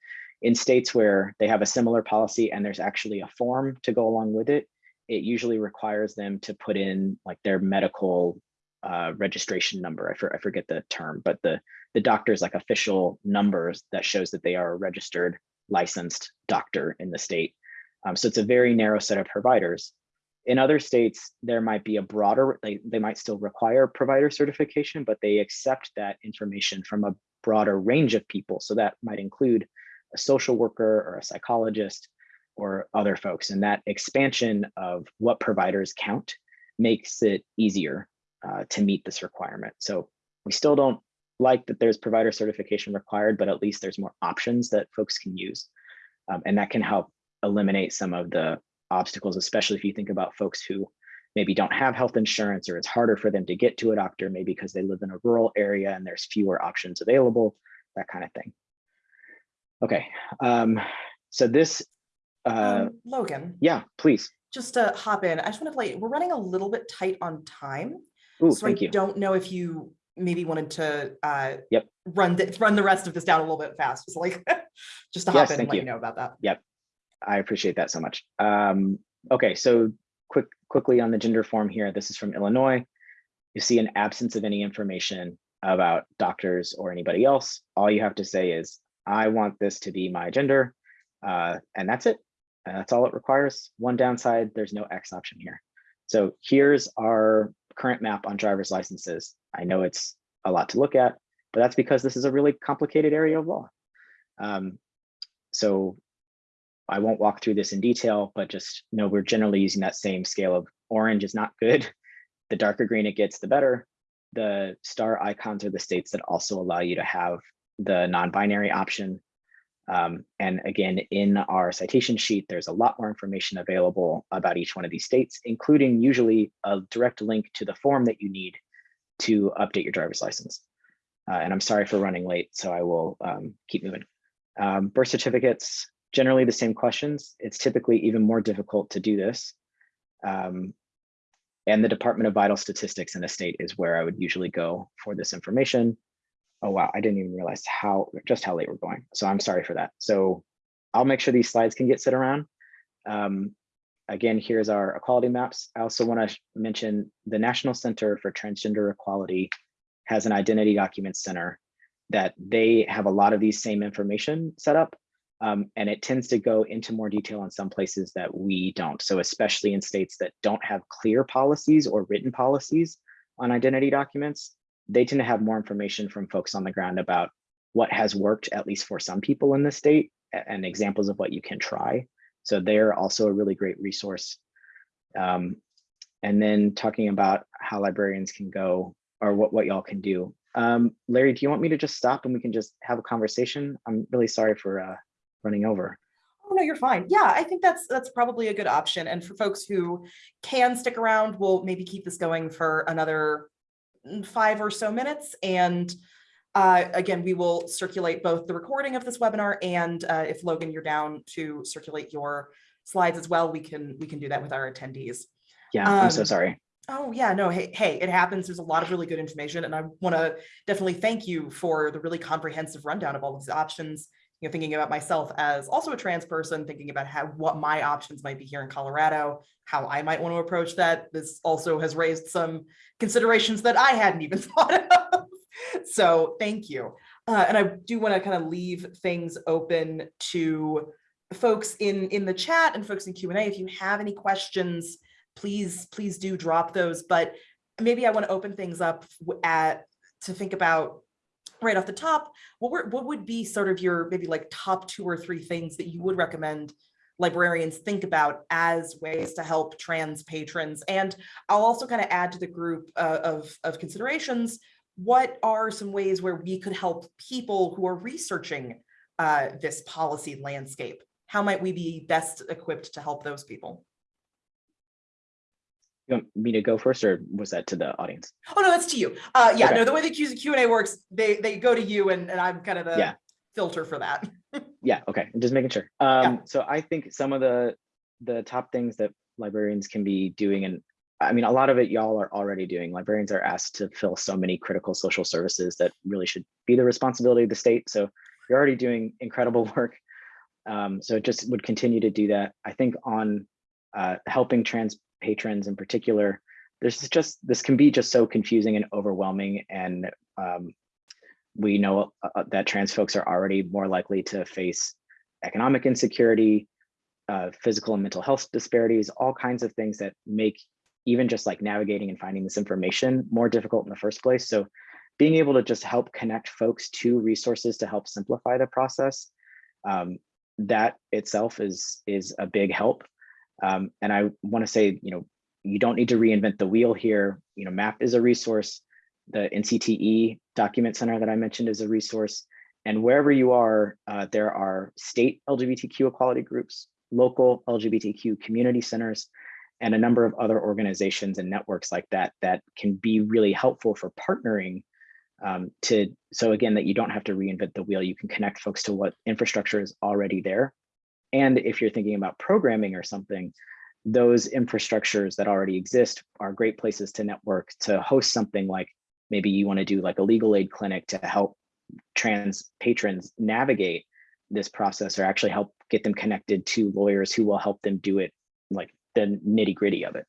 in states where they have a similar policy and there's actually a form to go along with it, it usually requires them to put in like their medical uh, registration number. I, for, I forget the term, but the, the doctor's like official numbers that shows that they are registered licensed doctor in the state. Um, so it's a very narrow set of providers. In other states, there might be a broader, they, they might still require provider certification, but they accept that information from a broader range of people. So that might include a social worker or a psychologist or other folks. And that expansion of what providers count makes it easier uh, to meet this requirement. So we still don't like that there's provider certification required, but at least there's more options that folks can use. Um, and that can help eliminate some of the obstacles, especially if you think about folks who maybe don't have health insurance or it's harder for them to get to a doctor, maybe because they live in a rural area and there's fewer options available, that kind of thing. Okay, um, so this, uh, Um, Logan, yeah, please. just to hop in, I just want to play, we're running a little bit tight on time. Ooh, So I you. don't know if you maybe wanted to uh Yep. run the run the rest of this down a little bit fast, just like just to Yes, hop in and let you you. know about that. Yep, I appreciate that so much. Um, okay, so quick, quickly on the gender form here, this is from Illinois. You see an absence of any information about doctors or anybody else. All you have to say is, I want this to be my gender, uh, and that's it. And that's all it requires. One downside, there's no X option here. So here's our current map on driver's licenses. I know it's a lot to look at, but that's because this is a really complicated area of law. Um, so I won't walk through this in detail, but just know we're generally using that same scale of orange is not good. The darker green it gets, the better. The star icons are the states that also allow you to have the non-binary option. Um, and again, in our citation sheet, there's a lot more information available about each one of these states, including usually a direct link to the form that you need to update your driver's license. Uh, and I'm sorry for running late, so I will um, keep moving. Um, birth certificates, generally the same questions. It's typically even more difficult to do this. Um, and the Department of Vital Statistics in a state is where I would usually go for this information. Oh, wow, I didn't even realize how, just how late we're going. So I'm sorry for that. So I'll make sure these slides can get set around. Um, again, here's our equality maps. I also want to mention the National Center for Transgender Equality has an identity document center that they have a lot of these same information set up. Um, and it tends to go into more detail in some places that we don't. So especially in states that don't have clear policies or written policies on identity documents, they tend to have more information from folks on the ground about what has worked, at least for some people in the state, and examples of what you can try. So they're also a really great resource. Um, and then talking about how librarians can go or what, what y'all can do. Um, Larry, do you want me to just stop and we can just have a conversation? I'm really sorry for uh, running over. Oh, no, you're fine. Yeah, I think that's that's probably a good option. And for folks who can stick around, we'll maybe keep this going for another five or so minutes. And uh, again, we will circulate both the recording of this webinar and uh, if Logan, you're down to circulate your slides as well, we can we can do that with our attendees. Yeah, I'm so Um, sorry. Oh, yeah, no, hey, hey, it happens. There's a lot of really good information and I want to definitely thank you for the really comprehensive rundown of all of these options. You know, thinking about myself as also a trans person, thinking about how, what my options might be here in Colorado, how I might want to approach that. This also has raised some considerations that I hadn't even thought of. So thank you. Uh, and I do want to kind of leave things open to folks in, in the chat and folks in Q and A. If you have any questions, please, please do drop those. But maybe I want to open things up at, to think about right off the top, what were, what would be sort of your maybe like top two or three things that you would recommend librarians think about as ways to help trans patrons? And I'll also kind of add to the group uh, of, of considerations, what are some ways where we could help people who are researching uh, this policy landscape? How might we be best equipped to help those people? You want me to go first or was that to the audience? Oh, no, that's to you. Uh, yeah, Okay. no, the way the Q and A works, they, they go to you and, and I'm kind of the Yeah. filter for that. Yeah, okay, I'm just making sure. Um, so I think some of the the top things that librarians can be doing, and I mean, a lot of it y'all are already doing. Librarians are asked to fill so many critical social services that really should be the responsibility of the state. So you're already doing incredible work. Um, so it just would continue to do that. I think on uh, helping trans patrons in particular, there's just this can be just so confusing and overwhelming and um, we know uh, that trans folks are already more likely to face economic insecurity, uh, physical and mental health disparities, all kinds of things that make even just like navigating and finding this information more difficult in the first place. So being able to just help connect folks to resources to help simplify the process, um, that itself is, is a big help. Um, and I want to say, you know, you don't need to reinvent the wheel here. You know, MAP is a resource. The NCTE Document Center that I mentioned is a resource. And wherever you are, uh, there are state LGBTQ equality groups, local LGBTQ community centers, and a number of other organizations and networks like that that can be really helpful for partnering um, to, so again, that you don't have to reinvent the wheel, you can connect folks to what infrastructure is already there. And if you're thinking about programming or something, those infrastructures that already exist are great places to network to host something like maybe you want to do like a legal aid clinic to help trans patrons navigate this process or actually help get them connected to lawyers who will help them do it like the nitty gritty of it.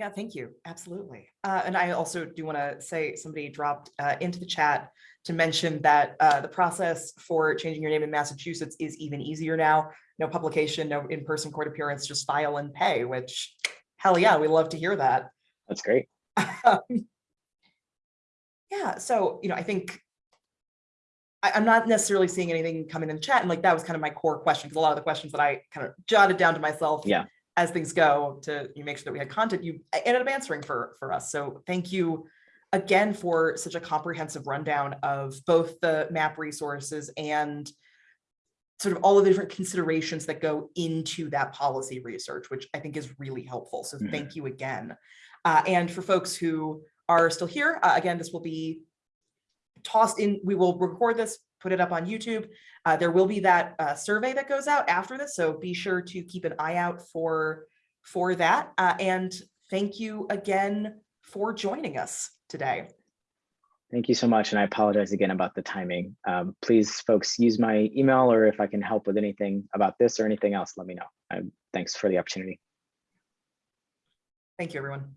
Yeah, thank you. Absolutely. Uh, and I also do want to say somebody dropped uh, into the chat to mention that uh, the process for changing your name in Massachusetts is even easier now. No publication, no in-person court appearance, just file and pay, which hell yeah, we love to hear that. That's great. Um, yeah, so, you know, I think I, I'm not necessarily seeing anything coming in the chat and like that was kind of my core question because a lot of the questions that I kind of jotted down to myself Yeah. As things go to you make sure that we had content you ended up answering for for us. So thank you again for such a comprehensive rundown of both the map resources and sort of all of the different considerations that go into that policy research, which I think is really helpful. So Mhm. thank you again. Uh, and for folks who are still here, uh, again, this will be tossed in, we will record this, put it up on YouTube. Uh, there will be that uh, survey that goes out after this, so be sure to keep an eye out for, for that. Uh, and thank you again for joining us today. Thank you so much. And I apologize again about the timing. Um, please, folks, use my email or if I can help with anything about this or anything else, let me know. Um, thanks for the opportunity. Thank you, everyone.